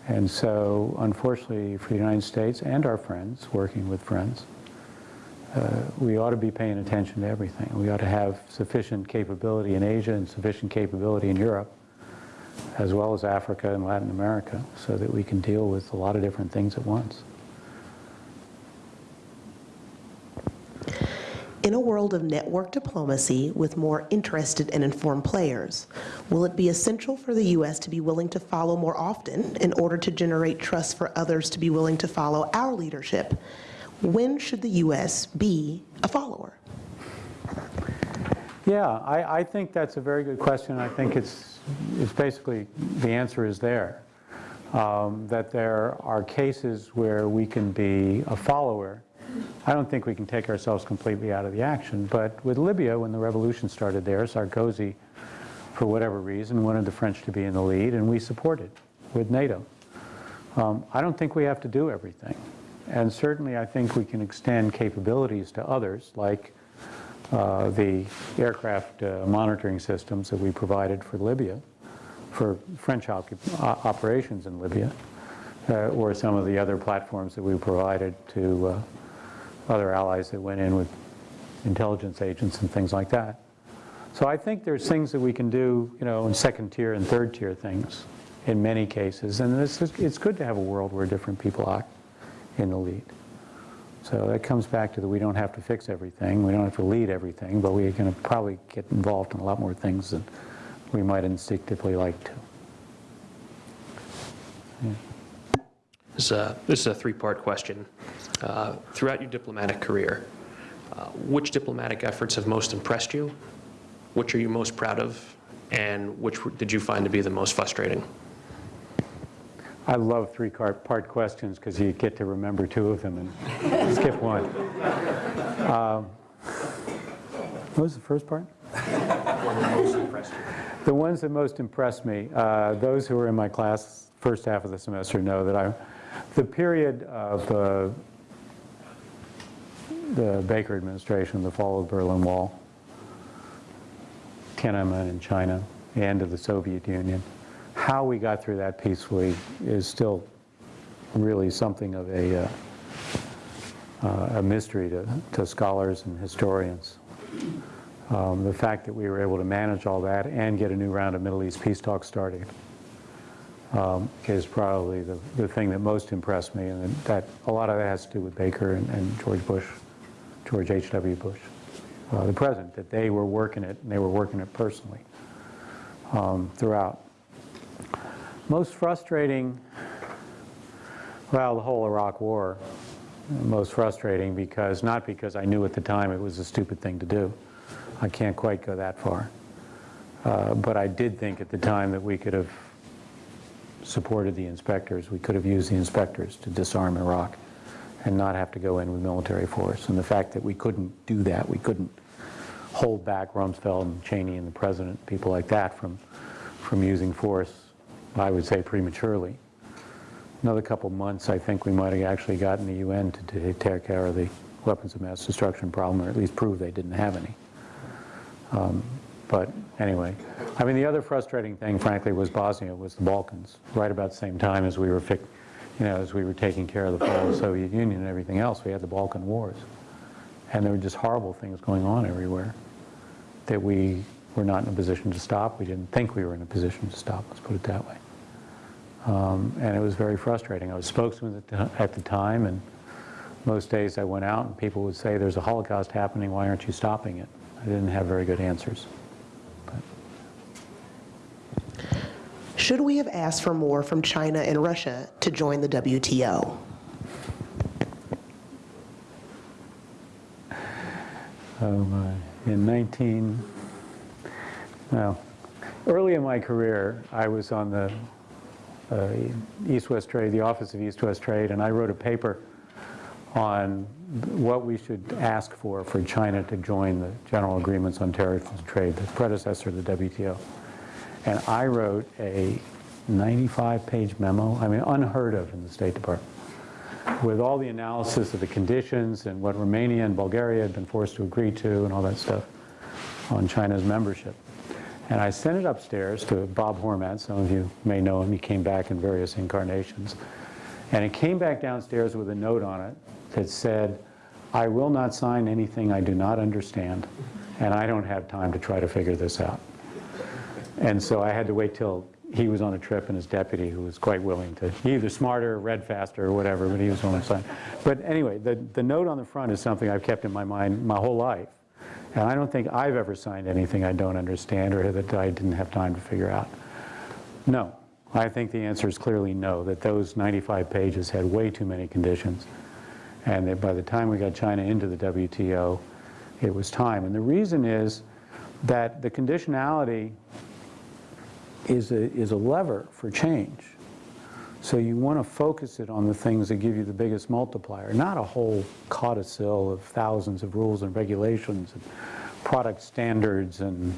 And so, unfortunately, for the United States and our friends, working with friends, uh, we ought to be paying attention to everything. We ought to have sufficient capability in Asia and sufficient capability in Europe, as well as Africa and Latin America, so that we can deal with a lot of different things at once. In a world of network diplomacy with more interested and informed players, will it be essential for the U.S. to be willing to follow more often in order to generate trust for others to be willing to follow our leadership? When should the U.S. be a follower? Yeah, I, I think that's a very good question. I think it's, it's basically, the answer is there. Um, that there are cases where we can be a follower. I don't think we can take ourselves completely out of the action, but with Libya, when the revolution started there, Sarkozy, for whatever reason, wanted the French to be in the lead, and we supported with NATO. Um, I don't think we have to do everything. And certainly, I think we can extend capabilities to others, like uh, the aircraft uh, monitoring systems that we provided for Libya, for French occup- o- operations in Libya, uh, or some of the other platforms that we provided to uh, other allies that went in with intelligence agents and things like that. So I think there's things that we can do, you know, in second tier and third tier things in many cases. And is, it's good to have a world where different people are in the lead. So that comes back to that we don't have to fix everything, we don't have to lead everything, but we can probably get involved in a lot more things than we might instinctively like to. This is a, this is a three-part question. Uh, Throughout your diplomatic career, uh, which diplomatic efforts have most impressed you? Which are you most proud of? And which did you find to be the most frustrating? I love three-part questions because you get to remember two of them and <laughs> skip one. Um, What was the first part? <laughs> The ones that most impressed me, uh, those who were in my class first half of the semester know that I, the period of uh, the Baker administration, the fall of the Berlin Wall, Tiananmen in China, the end of the Soviet Union, how we got through that peacefully is still really something of a, uh, uh, a mystery to, to scholars and historians. Um, the fact that we were able to manage all that and get a new round of Middle East peace talks started um, is probably the, the thing that most impressed me, and that a lot of that has to do with Baker and, and George Bush, George H.W. Bush, uh, the president, that they were working it, and they were working it personally um, throughout. Most frustrating, well, the whole Iraq War, most frustrating because, not because I knew at the time it was a stupid thing to do. I can't quite go that far. Uh, But I did think at the time that we could have supported the inspectors, we could have used the inspectors to disarm Iraq and not have to go in with military force. And the fact that we couldn't do that, we couldn't hold back Rumsfeld and Cheney and the president, people like that, from, from using force, I would say prematurely, another couple months, I think we might have actually gotten the UN to take care of the weapons of mass destruction problem, or at least prove they didn't have any. Um, But anyway, I mean, the other frustrating thing, frankly, was Bosnia, was the Balkans, right about the same time as we were, you know, as we were taking care of the fall of the Soviet Union and everything else, we had the Balkan Wars. And there were just horrible things going on everywhere that we were not in a position to stop. We didn't think we were in a position to stop, let's put it that way. Um, And it was very frustrating. I was spokesman at the- at the time, and most days I went out and people would say, there's a Holocaust happening, why aren't you stopping it? I didn't have very good answers. Should we have asked for more from China and Russia to join the WTO? Oh, my. In 19, well, early in my career, I was on the uh, East-West Trade, the Office of East-West Trade, and I wrote a paper on what we should ask for for China to join the General Agreements on Tariff and Trade, the predecessor to the WTO. And I wrote a 95-page memo, I mean, unheard of in the State Department, with all the analysis of the conditions and what Romania and Bulgaria had been forced to agree to and all that stuff on China's membership. And I sent it upstairs to Bob Hormat, some of you may know him, he came back in various incarnations. And it came back downstairs with a note on it that said, I will not sign anything I do not understand, and I don't have time to try to figure this out. And so I had to wait till he was on a trip and his deputy, who was quite willing to, he either smarter, read faster, or whatever, but he was willing to sign. But anyway, the, the note on the front is something I've kept in my mind my whole life. And I don't think I've ever signed anything I don't understand or that I didn't have time to figure out. No. I think the answer is clearly no, that those 95 pages had way too many conditions. And that by the time we got China into the WTO, it was time. And the reason is that the conditionality is a, is a lever for change. So you want to focus it on the things that give you the biggest multiplier, not a whole codicil of thousands of rules and regulations and product standards and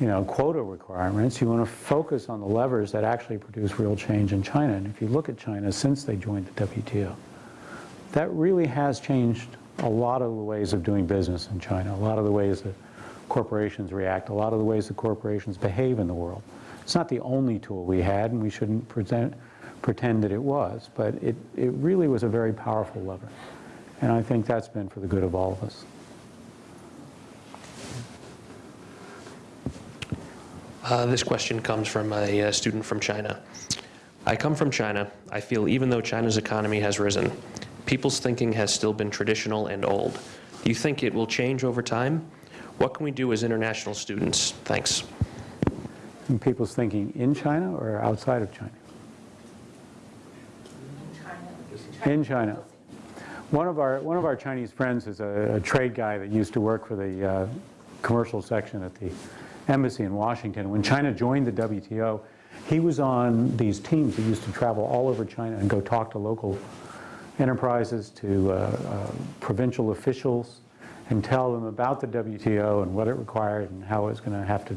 you know, quota requirements. You want to focus on the levers that actually produce real change in China. And if you look at China since they joined the WTO, that really has changed a lot of the ways of doing business in China, a lot of the ways that corporations react, a lot of the ways that corporations behave in the world. It's not the only tool we had, and we shouldn't present, pretend that it was, but it, it really was a very powerful lever. And I think that's been for the good of all of us. Uh, This question comes from a uh, student from China. I come from China. I feel even though China's economy has risen, people's thinking has still been traditional and old. Do you think it will change over time? What can we do as international students? Thanks. And people's thinking in China or outside of China? In China. One of our, one of our Chinese friends is a, a trade guy that used to work for the uh, commercial section at the embassy in Washington. When China joined the WTO, he was on these teams that used to travel all over China and go talk to local enterprises, to uh, uh, provincial officials, and tell them about the WTO and what it required and how it was going to have to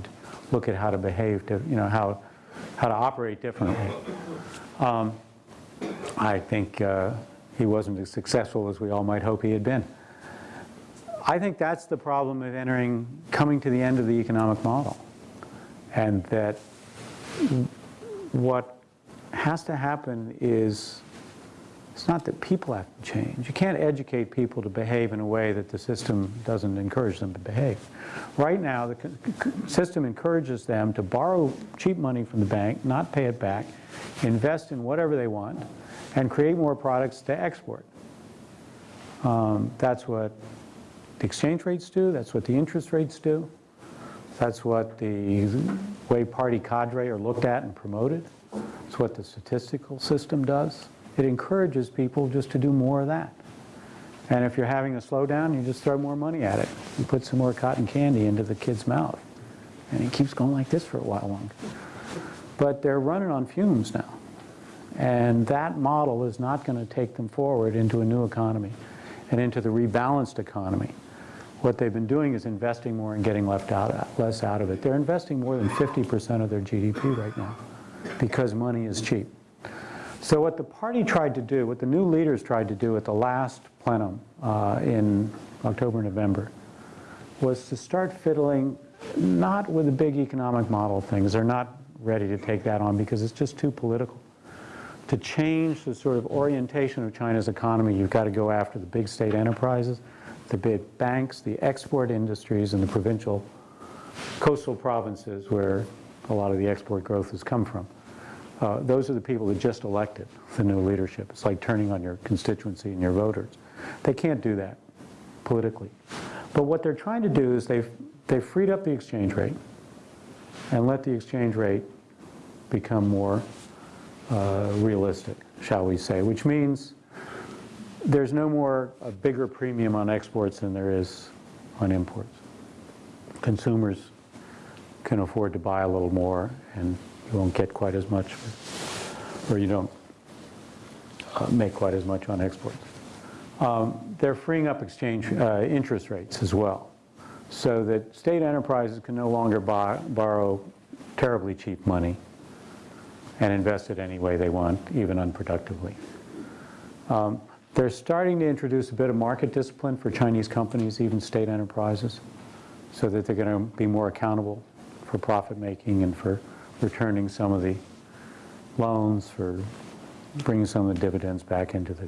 look at how to behave, to, you know, how, how to operate differently. Um, I think uh, he wasn't as successful as we all might hope he had been. I think that's the problem of entering, coming to the end of the economic model. And that what has to happen is, it's not that people have to change. You can't educate people to behave in a way that the system doesn't encourage them to behave. Right now, the system encourages them to borrow cheap money from the bank, not pay it back, invest in whatever they want, and create more products to export. Um, that's what the exchange rates do, that's what the interest rates do, that's what the way party cadre are looked at and promoted, it's what the statistical system does. It encourages people just to do more of that. And if you're having a slowdown, you just throw more money at it. You put some more cotton candy into the kid's mouth. And it keeps going like this for a while longer. But they're running on fumes now. And that model is not going to take them forward into a new economy and into the rebalanced economy. What they've been doing is investing more and getting left out, less out of it. They're investing more than 50% of their GDP right now because money is cheap. So what the party tried to do, what the new leaders tried to do at the last plenum uh, in October, November, was to start fiddling not with the big economic model things. They're not ready to take that on because it's just too political. To change the sort of orientation of China's economy, you've got to go after the big state enterprises, the big banks, the export industries, and the provincial coastal provinces where a lot of the export growth has come from. Uh, those are the people that just elected the new leadership. It's like turning on your constituency and your voters. They can't do that politically. But what they're trying to do is they've, they've freed up the exchange rate and let the exchange rate become more uh, realistic, shall we say, which means there's no more a bigger premium on exports than there is on imports. Consumers can afford to buy a little more and you won't get quite as much, or you don't uh, make quite as much on exports. Um, They're freeing up exchange uh, interest rates as well, so that state enterprises can no longer buy, borrow terribly cheap money and invest it any way they want, even unproductively. Um, They're starting to introduce a bit of market discipline for Chinese companies, even state enterprises, so that they're going to be more accountable for profit making and for returning some of the loans, for bringing some of the dividends back into the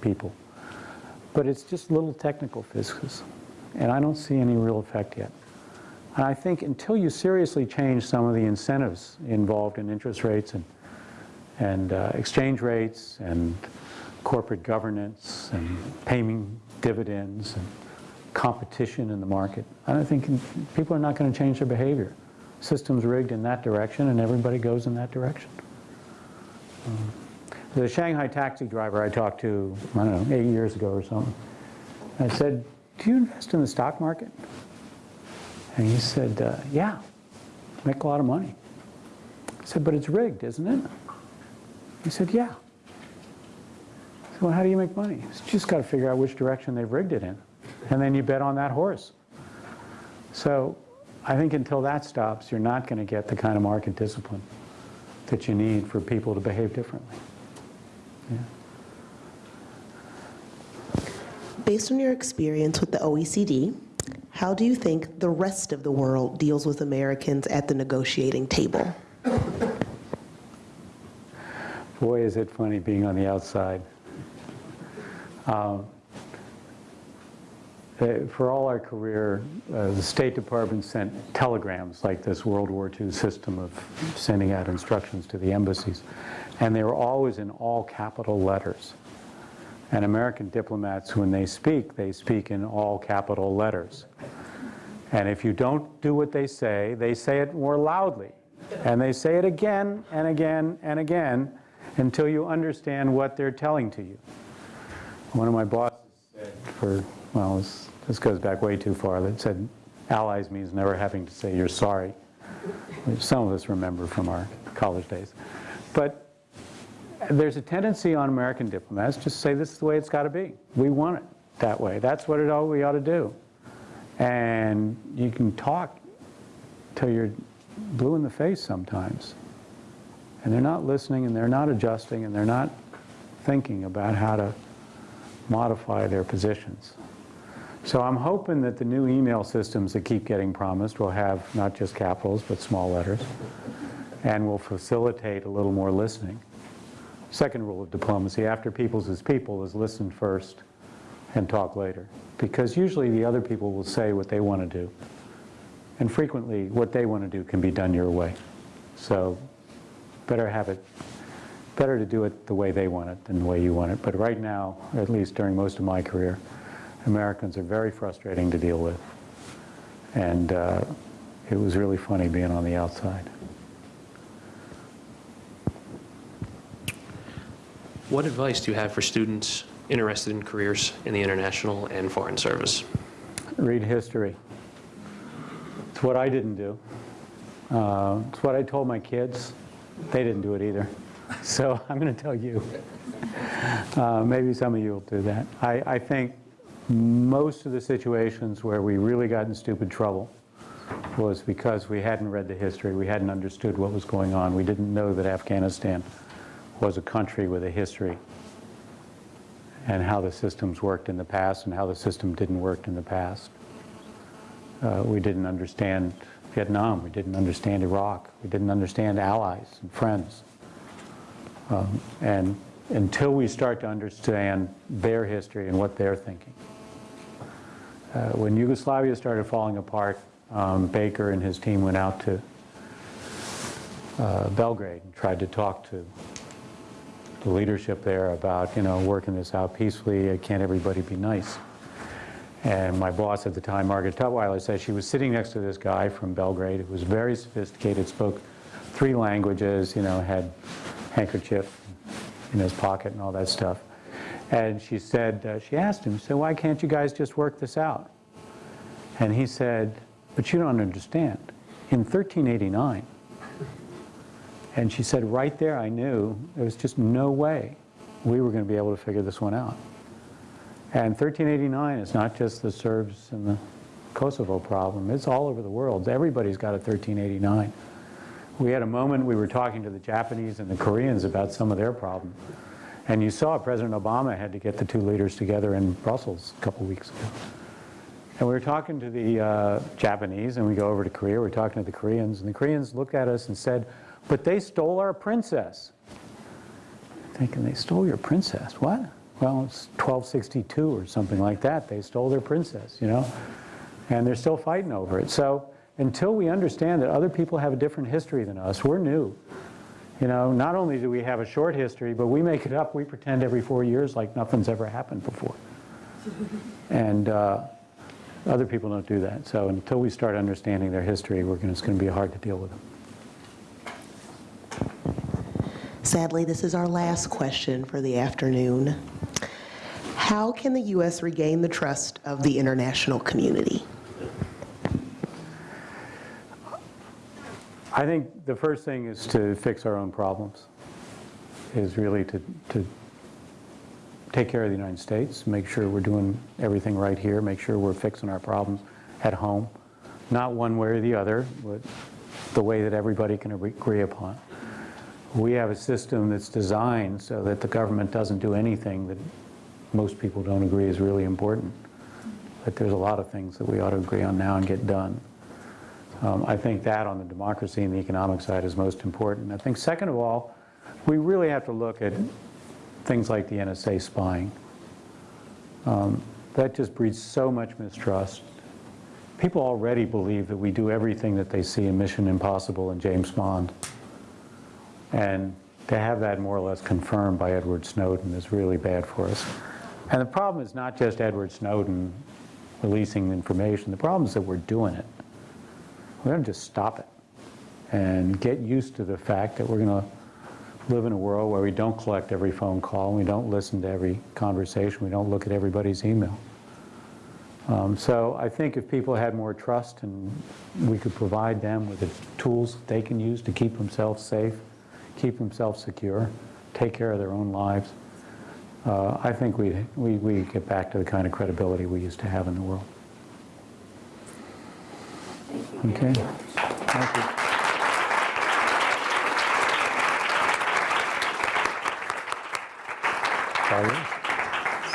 people. But it's just little technical fiscus, and I don't see any real effect yet. And I think until you seriously change some of the incentives involved in interest rates and, and uh, exchange rates and corporate governance and paying dividends and competition in the market, I don't think people are not going to change their behavior. System's rigged in that direction and everybody goes in that direction. Um, the Shanghai taxi driver I talked to, I don't know, eight years ago or something, I said, do you invest in the stock market? And he said, uh, yeah, make a lot of money. I said, but it's rigged, isn't it? He said, yeah. I said, well, how do you make money? He said, you just got to figure out which direction they've rigged it in. And then you bet on that horse. So I think until that stops, you're not going to get the kind of market discipline that you need for people to behave differently. Yeah. Based on your experience with the OECD, how do you think the rest of the world deals with Americans at the negotiating table? Boy, is it funny being on the outside. Um, for all our career, uh, the State Department sent telegrams like this World War II system of sending out instructions to the embassies. And they were always in all capital letters. And American diplomats, when they speak, they speak in all capital letters. And if you don't do what they say, they say it more loudly. And they say it again and again and again until you understand what they're telling to you. One of my bosses said for, well, this, this goes back way too far, that said, allies means never having to say you're sorry, which some of us remember from our college days. But there's a tendency on American diplomats to say this is the way it's got to be. We want it that way. That's what it all we ought to do. And you can talk till you're blue in the face sometimes. And they're not listening and they're not adjusting and they're not thinking about how to modify their positions. So I'm hoping that the new email systems that keep getting promised will have not just capitals but small letters and will facilitate a little more listening. Second rule of diplomacy, after people's is people, is listen first and talk later. Because usually the other people will say what they want to do. And frequently what they want to do can be done your way. So better have it, better to do it the way they want it than the way you want it. But right now, at least during most of my career, Americans are very frustrating to deal with. And uh, it was really funny being on the outside. What advice do you have for students interested in careers in the international and foreign service? Read history. It's what I didn't do. Uh, it's what I told my kids. They didn't do it either. So <laughs> I'm going to tell you. Uh, maybe some of you will do that. I, I think most of the situations where we really got in stupid trouble was because we hadn't read the history, we hadn't understood what was going on, we didn't know that Afghanistan was a country with a history and how the systems worked in the past and how the system didn't work in the past. Uh, We didn't understand Vietnam, we didn't understand Iraq, we didn't understand allies and friends. Um, And until we start to understand their history and what they're thinking. Uh, When Yugoslavia started falling apart, um, Baker and his team went out to uh, Belgrade and tried to talk to the leadership there about, you know, working this out peacefully, uh, can't everybody be nice? And my boss at the time, Margaret Tutwiler, said she was sitting next to this guy from Belgrade who was very sophisticated, spoke three languages, you know, had handkerchief in his pocket and all that stuff. And she said, uh, she asked him, so why can't you guys just work this out? And he said, but you don't understand. In 1389, and she said, right there I knew there was just no way we were going to be able to figure this one out. And 1389 is not just the Serbs and the Kosovo problem, it's all over the world. Everybody's got a 1389. We had a moment, we were talking to the Japanese and the Koreans about some of their problem. And you saw President Obama had to get the two leaders together in Brussels a couple weeks ago. And we were talking to the uh, Japanese, and we go over to Korea, we're talking to the Koreans, and the Koreans looked at us and said, but they stole our princess. Thinking, they stole your princess? What? Well, it's 1262 or something like that. They stole their princess, you know? And they're still fighting over it. So until we understand that other people have a different history than us, we're new. You know, not only do we have a short history, but we make it up. We pretend every four years like nothing's ever happened before. <laughs> And uh, other people don't do that. So until we start understanding their history, we're gonna, it's going to be hard to deal with them. Sadly, this is our last question for the afternoon. How can the U.S. regain the trust of the international community? I think the first thing is to fix our own problems, is really to, to take care of the United States, make sure we're doing everything right here, make sure we're fixing our problems at home, not one way or the other, but the way that everybody can agree upon. We have a system that's designed so that the government doesn't do anything that most people don't agree is really important. But there's a lot of things that we ought to agree on now and get done. Um, I think that on the democracy and the economic side is most important. I think second of all, we really have to look at things like the NSA spying. Um, that just breeds so much mistrust. People already believe that we do everything that they see in Mission Impossible and James Bond. And to have that more or less confirmed by Edward Snowden is really bad for us. And the problem is not just Edward Snowden releasing information, the problem is that we're doing it. We're going to just stop it and get used to the fact that we're going to live in a world where we don't collect every phone call, we don't listen to every conversation, we don't look at everybody's email. Um, so I think if people had more trust and we could provide them with the tools that they can use to keep themselves safe, keep themselves secure, take care of their own lives, uh, I think we we we get back to the kind of credibility we used to have in the world. Okay. Thank you.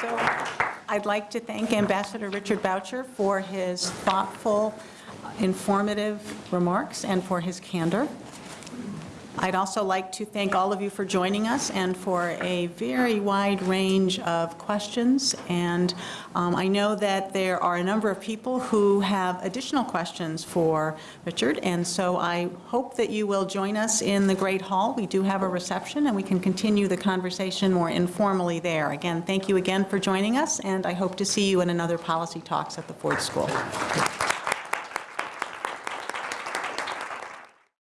So I'd like to thank Ambassador Richard Boucher for his thoughtful, informative remarks and for his candor. I'd also like to thank all of you for joining us and for a very wide range of questions. And um, I know that there are a number of people who have additional questions for Richard, and so I hope that you will join us in the Great Hall. We do have a reception, and we can continue the conversation more informally there. Again, thank you again for joining us, and I hope to see you in another Policy Talks at the Ford School.